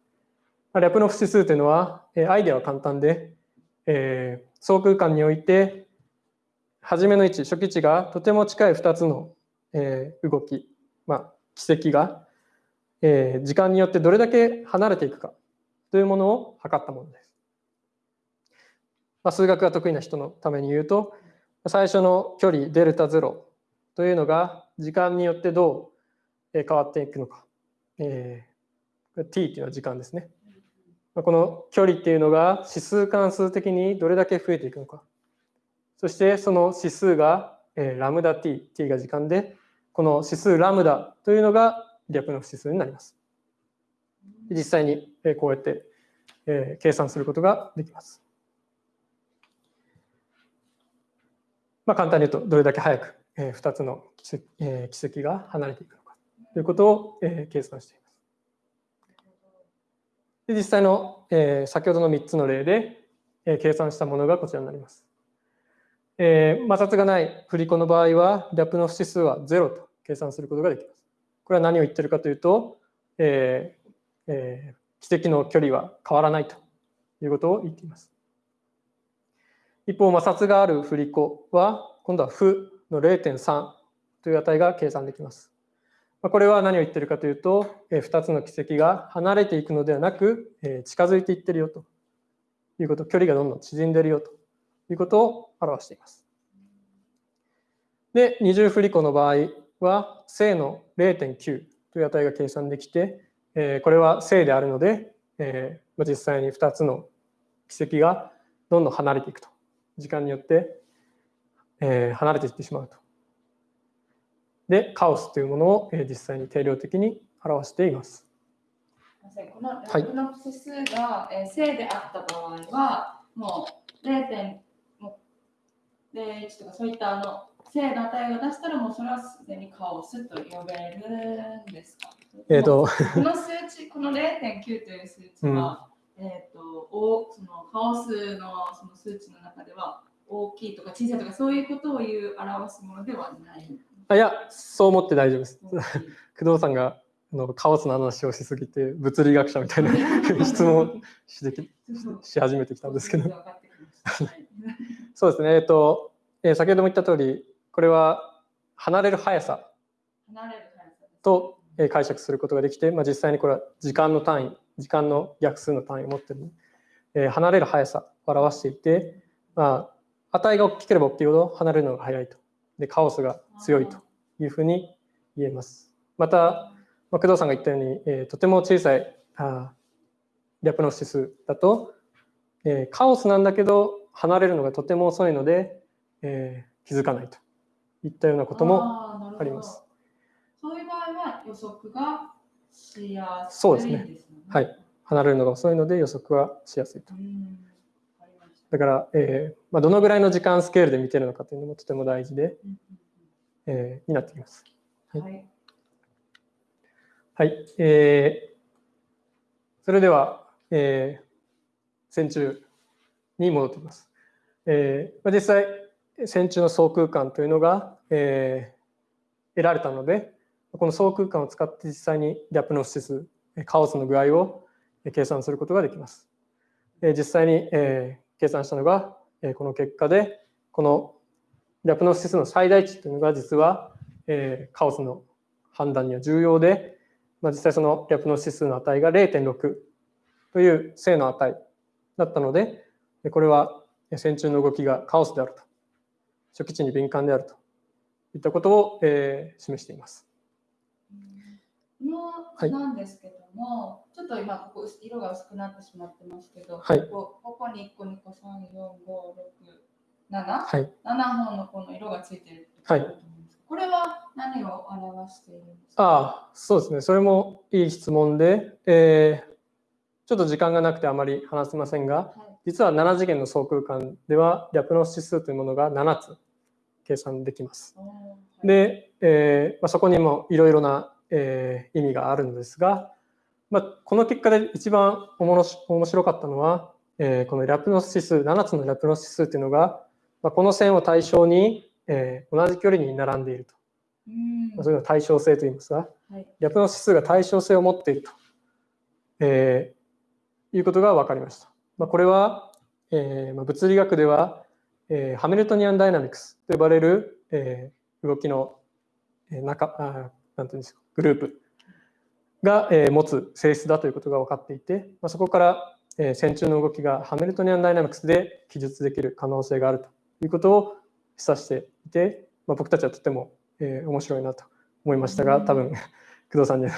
リャプノフ指数というのは、えー、アイデアは簡単で、えー、相空間において初めの位置初期値がとても近い2つの、えー、動き、まあ、軌跡が、えー、時間によってどれだけ離れていくかというものを測ったものです。まあ、数学が得意な人のために言うと最初の距離デルタ0というのが時間によってどう変わっていくのか、えー、t っていうのは時間ですね。この距離っていうのが指数関数的にどれだけ増えていくのか。そしてその指数がえラムダ t、t が時間で、この指数ラムダというのがリャプノフ指数になります。実際にこうやって計算することができます。まあ、簡単に言うとどれだけ早く、2つの軌跡,、が離れていくのかということを、計算しています。で実際の、先ほどの3つの例で、計算したものがこちらになります。摩擦がない振り子の場合は、ラップの指数は0と計算することができます。これは何を言ってるかというと、えーえー、軌跡の距離は変わらないということを言っています。一方、摩擦がある振り子は、今度は負の0.3という値が計算できます。これは何を言ってるかというと、2つの軌跡が離れていくのではなく、近づいていってるよということ、距離がどんどん縮んでるよということを表しています。で、二重振り子の場合は、正の0.9という値が計算できて、これは正であるので、実際に2つの軌跡がどんどん離れていくと。時間によって離れていってしまうと。で、カオスというものを実際に定量的に表しています。このラプの指数が正であった場合は、もう0.01とかそういったあの正の値を出したらもうそれはすでにカオスと呼べるんですか？えーと、この数値、この0.9という数値は、うん、えーと、おそのカオスのその数値の中では大きいとか小さいとかそういうことを言う表すものではない。あいや、そう思って大丈夫です。工藤さんがあのカオスの話をしすぎて物理学者みたいな 質問しし始めてきたんですけど。そうですね、えっと、えー、先ほども言った通りこれは離れる速さ。と解釈することができて、まあ、実際にこれは時間の単位時間の逆数の単位を持ってる、えー、離れる速さを表していて、まあ、値が大きければ大きいほど離れるのが速いとでカオスが強いというふうに言えます。また、まあ、工藤さんが言ったように、えー、とても小さいあリャプの指数だと、えー、カオスなんだけど離れるのがとても遅いので、えー、気づかないといったようなこともあります。そういう場合は予測がしやすい、ね、そうですね。はい。離れるのが遅いので予測はしやすいと。だから、えーまあ、どのぐらいの時間スケールで見てるのかというのもとても大事で、えー、になっています。はい。はい、えー、それでは、えー、線虫に戻っています。えーまあ、実際、線虫の総空間というのが、えー、得られたので、この総空間を使って実際にギャップの指数、カオスの具合を計算することができます。実際に、計算したのが、この結果で、このラプの指数の最大値というのが実は、カオスの判断には重要で、まあ、実際そのラプの指数の値が0.6という正の値だったので、これは線虫の動きがカオスであると、初期値に敏感であるといったことを、示しています。のなんですけども、はい、ちょっと今ここ色が薄くなってしまってますけど、はい、ここここに1個2個3 4 5 6 7、はい、7本のこの色がついてるはい、これは何を表しているんですか？ああそうですね。それもいい質問で、えー、ちょっと時間がなくてあまり話せませんが、はい、実は7次元の総空間ではリャプの指数というものが7つ計算できます。で、えーまあ、そこにもいろいろなえー、意味があるのですが、まあ、この結果で一番おもし面白かったのは、えー、このラプノス指数7つのラプノス指数というのが、まあ、この線を対象に、えー、同じ距離に並んでいると。まあ、そういうの対称性といいますが、はい、ラプノス指数が対称性を持っていると、えー、いうことが分かりました。まあ、これは、えーまあ、物理学では、えー、ハミルトニアンダイナミクスと呼ばれる、えー、動きの、えー、中あなんていうんですかグループが、え持つ性質だということが分かっていて、まそこから、え線虫の動きがハミルトニアンダイナミクスで記述できる可能性があるということを示唆していて、まあ、僕たちはとても、え面白いなと思いましたが、多分 工藤さんには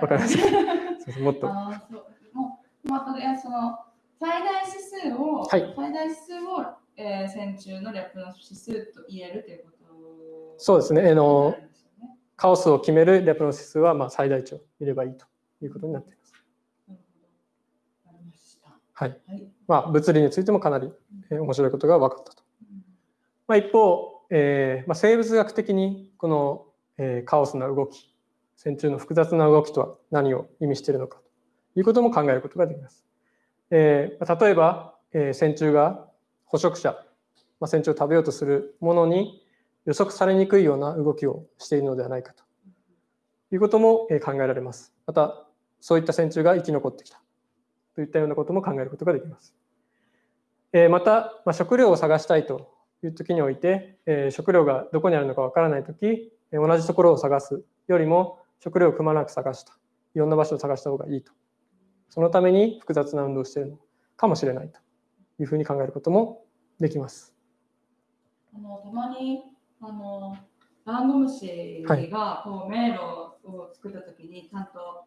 分かりません。もっと。あそうもうまあ、その最大指数を、はい、最大指数を、えー、線虫の略の指数と言えるということそうですね。あのカオスを決めるレプロ指数はまあ最大値を入ればいいということになっています。はい。まあ、物理についてもかなり面白いことが分かったとまあ、一方、えーまあ、生物学的にこの、えー、カオスな動き線虫の複雑な動きとは何を意味しているのかということも考えることができます。えー、例えば、えー、線虫が捕食者、まあ、線虫を食べようとするものに予測されにくいような動きをしているのではないかということも考えられます。また、そういった線虫が生き残ってきたといったようなことも考えることができます。また、食料を探したいという時において、食料がどこにあるのかわからない時、同じところを探すよりも食料をくまなく探した。いろんな場所を探した方がいいと。そのために複雑な運動をしているのかもしれないというふうに考えることもできます。あのたまにあのダンゴムシがこう迷路を作ったときにちゃんと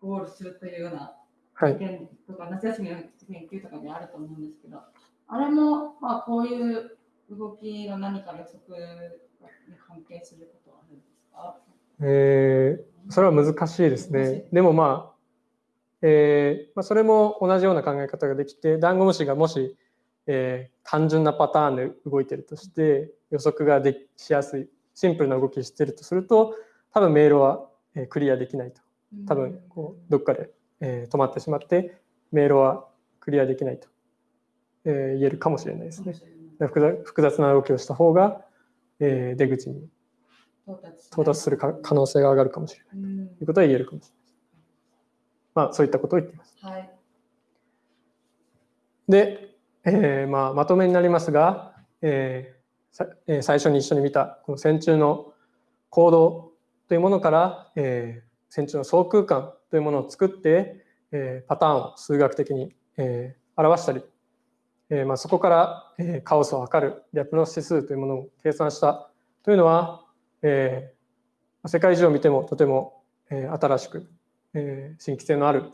ゴールするというような経験とか、はい、夏休みの研究とかにあると思うんですけど、あれもまあこういう動きの何か予測に関係することはあるんですか？えー、それは難しいですね。でもまあ、えーまあ、それも同じような考え方ができて、ダンゴムシがもし、えー、単純なパターンで動いてるとして、予測がでしやすい、シンプルな動きをしてるとすると、多分メールは、えー、クリアできないと。多分こうどっかで、えー、止まってしまって、メールはクリアできないと、えー、言えるかもしれないですね。複雑な動きをした方が、えー、出口に到達する可能性が上がるかもしれないということは言えるかもしれない。まあ、そういったことを言っています。はい、で、えーまあ、まとめになりますが、えー、最初に一緒に見たこの線虫の行動というものから、えー、線虫の総空間というものを作って、えー、パターンを数学的に、えー、表したり、えーまあ、そこから、えー、カオスを測るリャプロス指数というものを計算したというのは、えー、世界中を見てもとても、えー、新しく、えー、新規性のある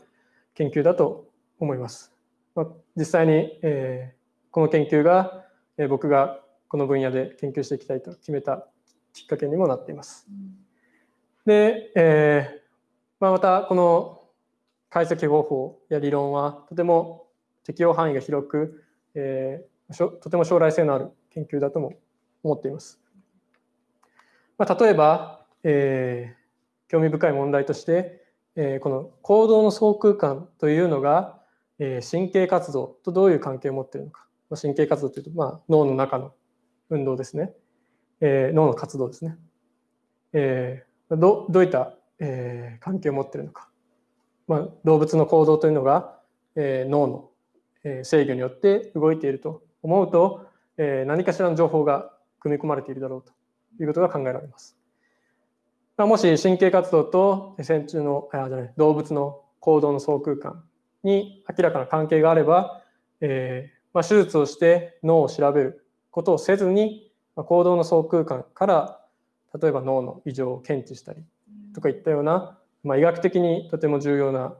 研究だと思います。まあ、実際に、えー、この研究が、えー、僕がこの分野で研究していきたいと決めたきっかけにもなっています。で、えーまあ、またこの解析方法や理論はとても適用範囲が広く、えー、とても将来性のある研究だとも思っています。まあ、例えば、えー、興味深い問題として、えー、この行動の総空間というのが、えー、神経活動とどういう関係を持っているのか。まあ、神経活動というと、まあ、脳の中の運動ですね。えー、脳の活動ですね。えー、どどういった、えー、関係を持っているのか。まあ、動物の行動というのが、えー、脳の、えー、制御によって動いていると思うと、えー、何かしらの情報が組み込まれているだろうということが考えられます。もし神経活動と線虫のあじゃない動物の行動の総空間に明らかな関係があれば、えーまあ、手術をして脳を調べることをせずに、まあ、行動の総空間から例えば脳の異常を検知したりとかいったような、まあ、医学的にとても重要な、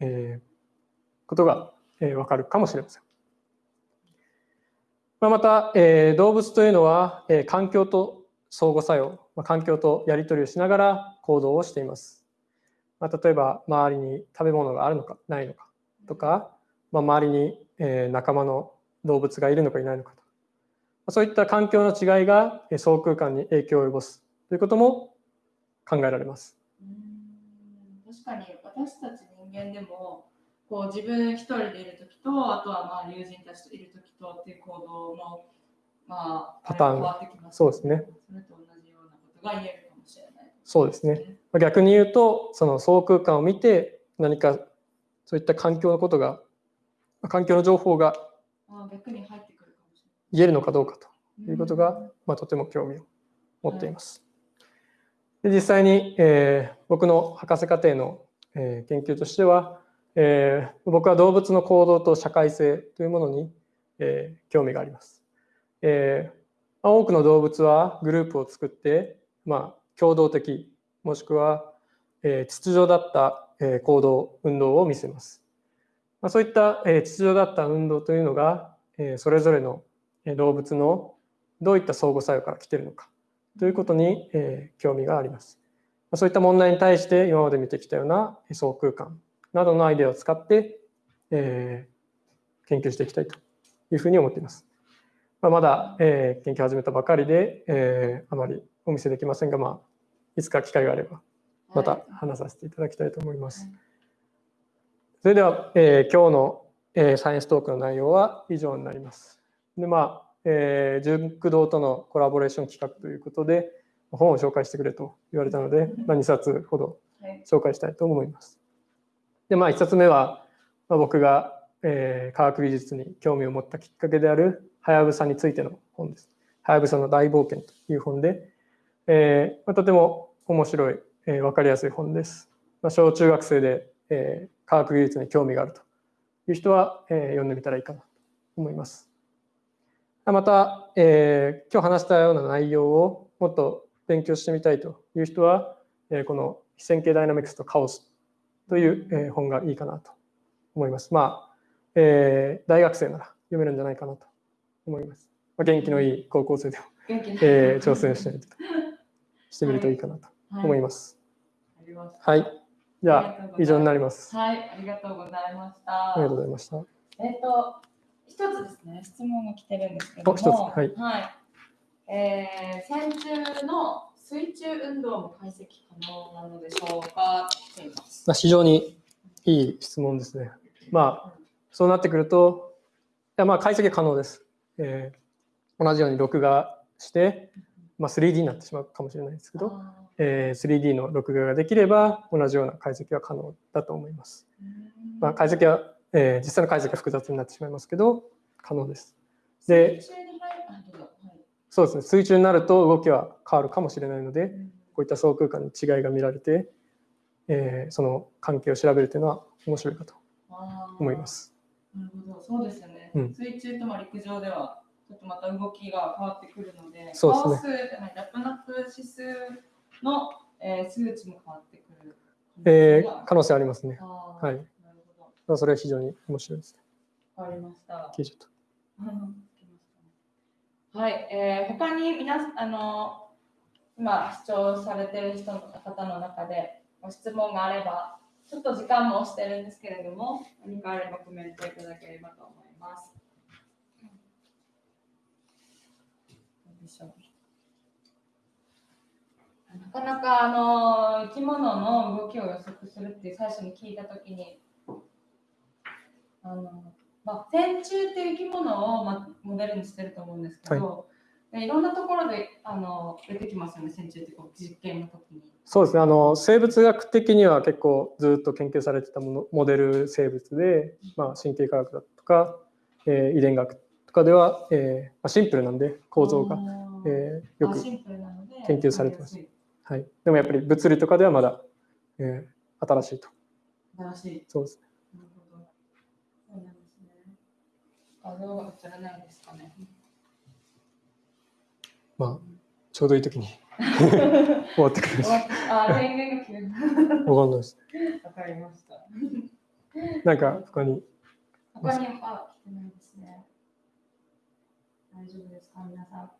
えー、ことが、えー、分かるかもしれません。まあ、また、えー、動物というのは、えー、環境と相互作用、まあ、環境とやり取りをしながら行動をしています。まあ、例えば周りに食べ物があるのかないのかとか、まあ、周りに、えー、仲間の動物がいるのかいないのかと、まあ、そういった環境の違いが総空間に影響を及ぼすということも考えられます。確かに私たち人間でもこう自分一人でいる時とあとはまあ友人たちといる時とっていう行動のまあ、パターンが、そうですね。それと同じようなことが言えるかもしれない、そうですね。逆に言うと、その総空間を見て、何かそういった環境のことが、環境の情報が言えるのかどうかということが、まあ、とても興味を持っています。で実際に、えー、僕の博士課程の、えー、研究としては、えー、僕は動物の行動と社会性というものに、えー、興味があります。えー、多くの動物はグループを作って、まあ、共同的もしくは、えー、秩序だった、え、行動運動を見せます。ま、そういった、え、秩序だった運動というのが、え、それぞれの動物のどういった相互作用から来てるのかということに、え、興味があります。ま、そういった問題に対して今まで見てきたような相空間などのアイデアを使って、え、研究していきたいというふうに思っています。ま、まだ、え研究始めたばかりで、えあまりお見せできませんが、まあ、いつか機会があればまた話させていただきたいと思います。はいそれでは、えー今日の、えーサイエンストークの内容は以上になります。で、まあ、えー純駆動とのコラボレーション企画ということで、本を紹介してくれと言われたので、まあ、2冊ほどはい紹介したいと思います。で、まあ、1冊目は、まあ、僕が、えー科学技術に興味を持ったきっかけである、はやぶさについての本です。はやぶさの大冒険という本で、えーまあ、とても面白い、えー、分かりやすい本です。まあ、小中学生で、えー科学技術に興味があるという人は、えー読んでみたらいいかなと思います。また、えー今日話したような内容をもっと勉強してみたいという人は、えーこの非線形ダイナミクスとカオスという、えー本がいいかなと思います。まあ、えー大学生なら読めるんじゃないかなと思います。まあ、元気のいい高校生でも、えー挑戦してみると してみるといいかなと思います。はい。じゃあ、以上になります。はい、ありがとうございました。ありがとうございました。えっ、と、一つですね、質問が来てるんですけども、お一つはいえー戦中の水中運動も解析可能なのでしょうか？まあ、非常にいい質問ですね。まあ、そうなってくると、いやまあ解析可能です。えー同じように録画して、まあ、3D になってしまうかもしれないですけど、あえー 3D の録画ができれば同じような解析は可能だと思います。まあ、解析は、えー実際の解析は複雑になってしまいますけど、可能です。で、水中になると動きは変わるかもしれないので、うんこういった相空間に違いが見られて、えーその関係を調べるというのは面白いかと思います。なるほど、そうですよね。うん水中とまあ陸上では、ちょっとまた動きが変わってくるので、そうですねラップナップ指数の、えー数値も変わってくる。えー可能性ありますね。はいなるほまあそれは非常に面白いですね。ど、わかりました。聞いちゃったうん はい、えー、他に皆さん、あの、今視聴されてる人の方の中でご質問があれば、ちょっと時間も押してるんですけれども、何かあればコメントいただければと思います。どうでしょうなかなかあの生き物の動きを予測するって最初に聞いたときに、あのまあ、線虫っていう生き物を、まあ、モデルにしてると思うんですけど、でいろんなところであの出てきますよね、線虫ってこう実験の時に。そうですね。あの生物学的には結構ずっと研究されてたものモデル生物で、まあ、神経科学だとか、えー遺伝学とかでは、えーまあ、シンプルなんで構造が、えーよく、研究されてますはい、でもやっぱり物理とかではまだ、えー新しいと新しい。そうですねなるほど。そうなんですね。画像が映らないですかね。まあちょうどいい時に 終わってくるんですあ、電源が切れる。わかんないですわかりました。なんか他に？他にあ来てないですね。大丈夫ですか、皆さん。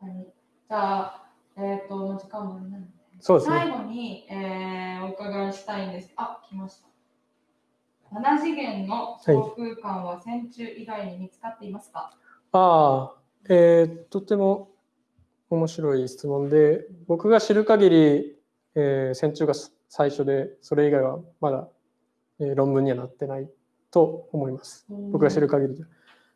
他に？じゃあ、えっ、と、もう時間もあれなので、そうですね最後に、えーお伺いしたいんです。あ、来ました。7次元の小空間は線虫以外に見つかっていますか、ああ、えーとても面白い質問で、僕が知る限り、えー、線虫が最初で、それ以外はまだ、えー論文にはなってないと思います。僕が知る限りで。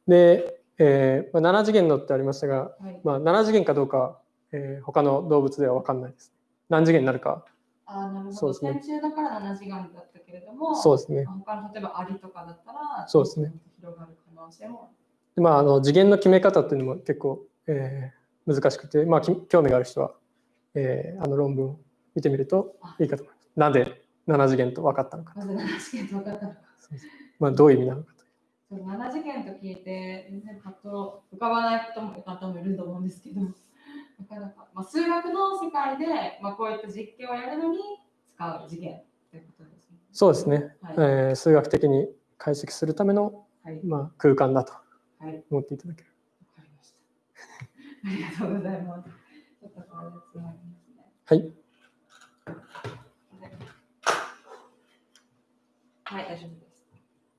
で、えーまあ、7次元のってありましたが、はい。まあ、7次元かどうかは、えー他の動物では分かんないです。何次元になるか、あ、なるほど。そうですねだから7次元だったけれども、そうですね。他の例えばアリとかだったら、そうですね。広がる可能性もでまあ、あの次元の決め方っていうのも結構、えー難しくて、まあ、き興味がある人は、えーあの論文を見てみるといいかと思います。なんで7次元と分かったのか、まず7次元と分かったのか。まあ、どういう意味なのかと。そう7次元と聞いて、全然パッと浮かばない方も方もいると思うんですけど、なかなか、まあ、数学の世界で、まあ、こういった実験をやるのに使う次元ということですね。そうですね、はい。えー数学的に解析するための、はい。まあ、空間だとはい。わ思っていただける。かりました。ありがとうございます。ちょっとこれでつなぎますね。はい。はい、大丈夫です。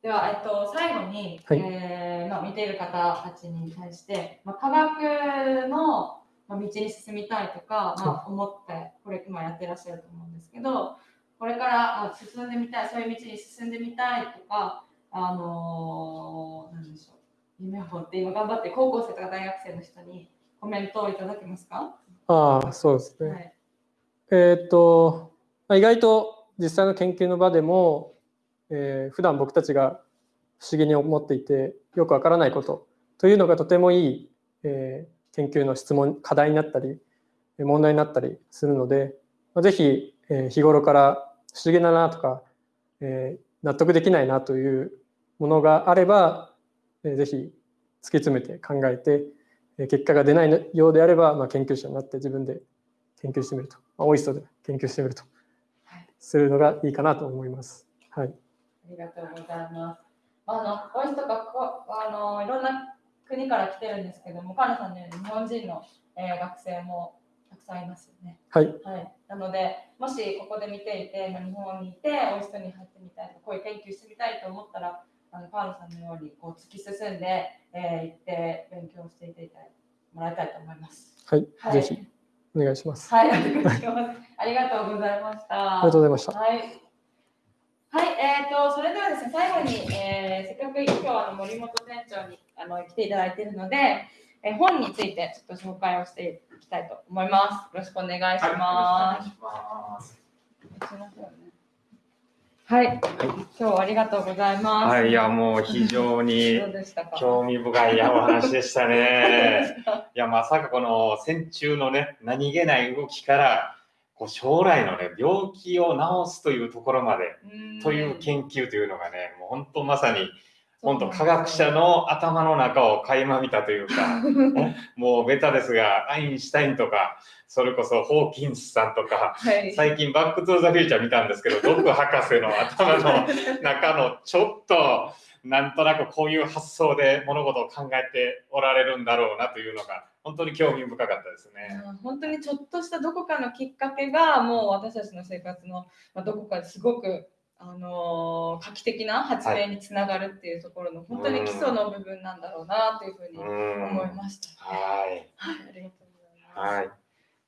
では、えっと、最後に、はいえーまあ、見ている方たちに対して、まあ、科学のまあ道に進みたいとか、まあ、思ってこれ今やってらっしゃると思うんですけどこれからあ進んでみたいそういう道に進んでみたいとかあのー、なんでしょう夢を持って今頑張って高校生とか大学生の人にコメントをいただけますか、ああ、そうですね。はい。えーっと、まあ意外と実際の研究の場でも、えー普段僕たちが不思議に思っていてよくわからないことというのがとてもいい、えー研究の質問課題になったり問題になったりするので、まあ、ぜひ、え日頃から不思議だなとか、え納得できないなというものがあれば、えーぜひ突き詰めて考えて結果が出ないようであれば、まあ、研究者になって自分で研究してみると、まあ、オイストで研究してみるとするのがいいかなと思います。はい、ありがとうございます。あの、ボイスとかこ、あの、いろんな国から来てるんですけども、カナさんのように日本人の、えー学生もたくさんいますよね。はい、はい。なので、もしここで見ていて、まあ日本にいて、オイストに入ってみたいとか、こういう研究してみたいと思ったら、あの、カールさんのようにこう突き進んで、えー行って勉強していてもらいたいと思います。はい、はい。ぜひお願いします。はい、お願いします。ありがとうございました。ありがとうございました。はい。はい、えー、と、それではですね、最後に、えーせっかく今日はあの森本店長にあの来ていただいているので、えー本についてちょっと紹介をしていきたいと思います。よろしくお願いします。はい、今日はありがとうございます。はい、いや、もう非常に。興味深いお話でしたね。いや、まさかこの線虫のね、何気ない動きから、こう将来のね、病気を治すというところまで、うんという研究というのがね、もう本当まさに、本当科学者の頭の中を垣間見たというか、もうベタですが、アインシュタインとか、それこそホーキンスさんとか、はい。最近バックトゥーザフューチャー見たんですけど、ドク博士の頭の中のちょっとなんとなくこういう発想で物事を考えておられるんだろうなというのが本当に興味深かったですね。うん本当にちょっとしたどこかのきっかけがもう私たちの生活のまあどこかですごくあのー画期的な発明につながるっていうところの本当に基礎の部分なんだろうなというふうにうん思いました。はい。はい、ありがとうございます。はい。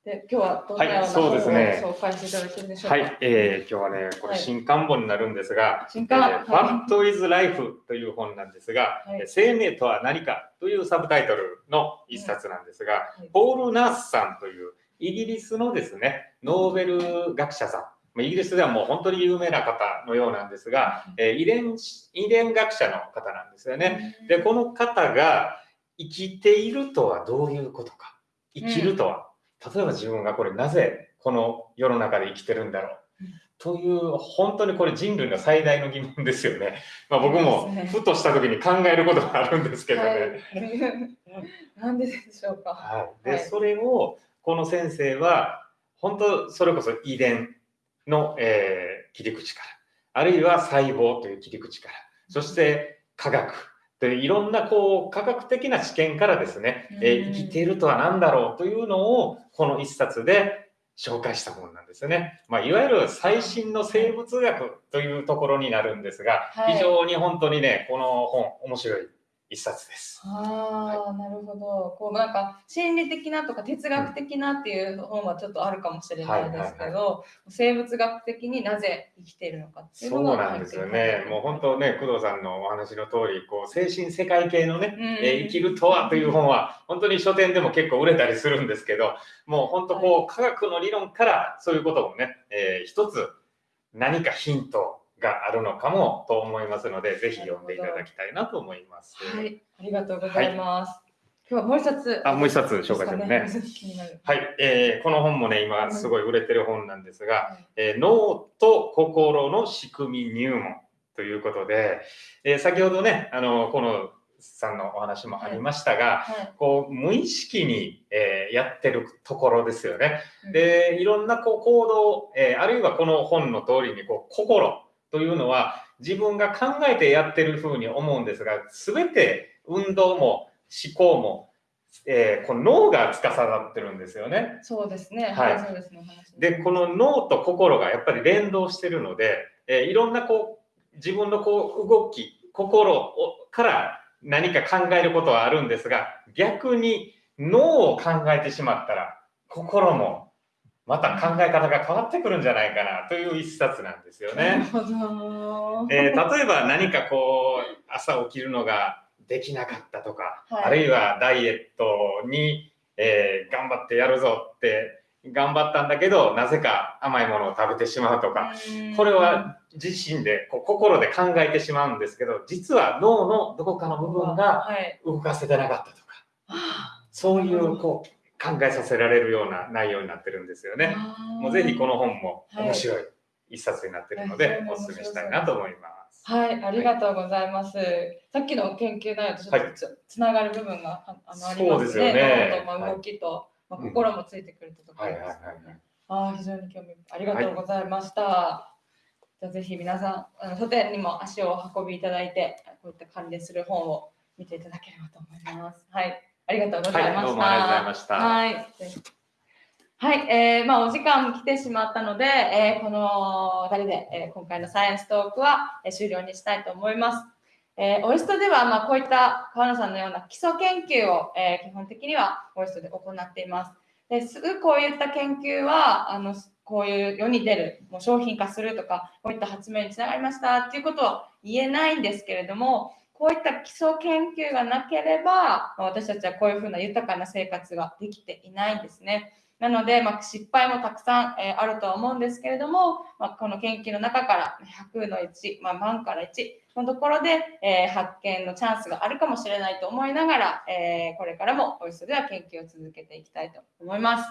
で今日はどんなようなはいそうですね。本を紹介していただけるでしょうか？はい。えー今日はね、これはい。新刊本になるんですが、新刊、えー What is Life という本なんですが、はい。えー生命とは何かというサブタイトルの一冊なんですが、はい。ポール・ナースさんというイギリスのですね、ノーベル学者さん、まあイギリスではもう本当に有名な方のようなんですが、えー遺伝子遺伝学者の方なんですよね。で、この方が生きているとはどういうことか、生きるとは、例えば自分がこれなぜこの世の中で生きてるんだろう。うんという本当にこれ人類の最大の疑問ですよね。まあ、僕もふとした時に考えることがあるんですけどね。はい。なんででしょうか。はい、で、はいそれをこの先生は本当それこそ遺伝の、えー切り口からあるいは細胞という切り口からそして科学といういろんなこう科学的な知見からですね、え生きているとは何だろうというのをこの一冊で紹介した本なんですよね。まあ、いわゆる最新の生物学というところになるんですが、はい。非常に本当にねこの本面白い一冊です。ああ、なるほど。こうなんか心理的なとか哲学的なっていう本はちょっとあるかもしれないですけど、はい生物学的になぜ生きているのかっていうそうのがなんですよね。もう本当ね、工藤さんのお話の通り、こう精神世界系のね、うんえー生きるとはという本は、本当に書店でも結構売れたりするんですけど、もう本当こう、科学の理論からそういうこともね、えー一つ何かヒントがあるのかもと思いますので、ぜひ読んでいただきたいなと思います。はい、ありがとうございます。今日はもう一冊。あもう一冊紹介しますね。もう一冊気になる。はい、えーこの本もね、今すごい売れてる本なんですが、はいえー脳と心の仕組み入門ということで、えー先ほどね、あの、このさんのお話もありましたが、はい。こう、無意識に、えーやってるところですよね。うん。で、いろんなこう行動、えーあるいはこの本の通りに、こう、心というのは自分が考えてやってるふうに思うんですが、すべて運動も思考も、えーこの脳が司ってるんですよね。そうですね。はいはい、そうですね。で、この脳と心がやっぱり連動してるので、えーいろんなこう自分のこう動き、心をから何か考えることはあるんですが逆に脳を考えてしまったら心もまた考え方が変わってくるんじゃないかなという一冊なんですよね。えー例えば何かこう朝起きるのができなかったとか、はいあるいはダイエットに、えー頑張ってやるぞって頑張ったんだけどなぜか甘いものを食べてしまうとか、うんこれは自身でこう心で考えてしまうんですけど実は脳のどこかの部分がはい。動かせてなかったとかあそういうこう考えさせられるような内容になってるんですよね。ーもうぜひこの本もはい面白い一冊になってるのはいで、お勧めしたいなと思います。はい、ありがとうございます。さっきの研究内容とちょっとつ,、つながる部分がああのありそうですよますね。ねまあはい動きと、まあ、うん心もついてくるところはいですはいはいはいね。ああ、非常に興味ありがとうございました。じゃあぜひ皆さん、あの書店にも足をお運びいただいて、こういった関連する本を見ていただければと思います。はい、ありがとうございました。はいどうもありがとうございましたはい。はい、えーまあ、お時間も来てしまったので、えーこの2人で、えー今回のサイエンストークは、えー終了にしたいと思います。えーオイストでは、まあ、こういった川野さんのような基礎研究を、えー基本的にはオイストで行っています。ですぐこういった研究はあのこういう世に出るもう商品化するとかこういった発明につながりましたっていうことは言えないんですけれどもこういった基礎研究がなければ私たちはこういうふうな豊かな生活ができていないんですね。なので、まあ、失敗もたくさん、えーあるとは思うんですけれども、まあ、この研究の中から100の1、まあ、万から1のところで、えー発見のチャンスがあるかもしれないと思いながら、えーこれからもオイスでは研究を続けていきたいと思います。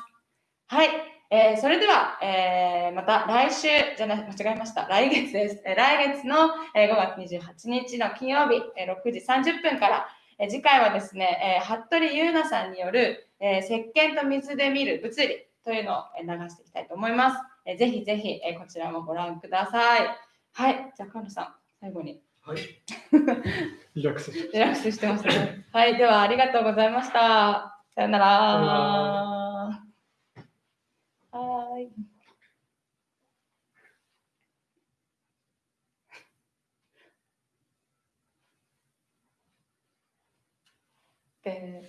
はい、えーそれでは、えーまた来週じゃな間違えました来月です、えー来月の、えー5月28日の金曜日、えー6時30分から、えー次回はですね、えー服部優奈さんによる、えー石鹸と水で見る物理というのをえー流していきたいと思います。えーぜひぜひ、えーこちらもご覧ください。はい、じゃあ、菅野さん、最後にはい。リラックスして。リラックスしてますね。はい、ではありがとうございました。さよなら。はーい。で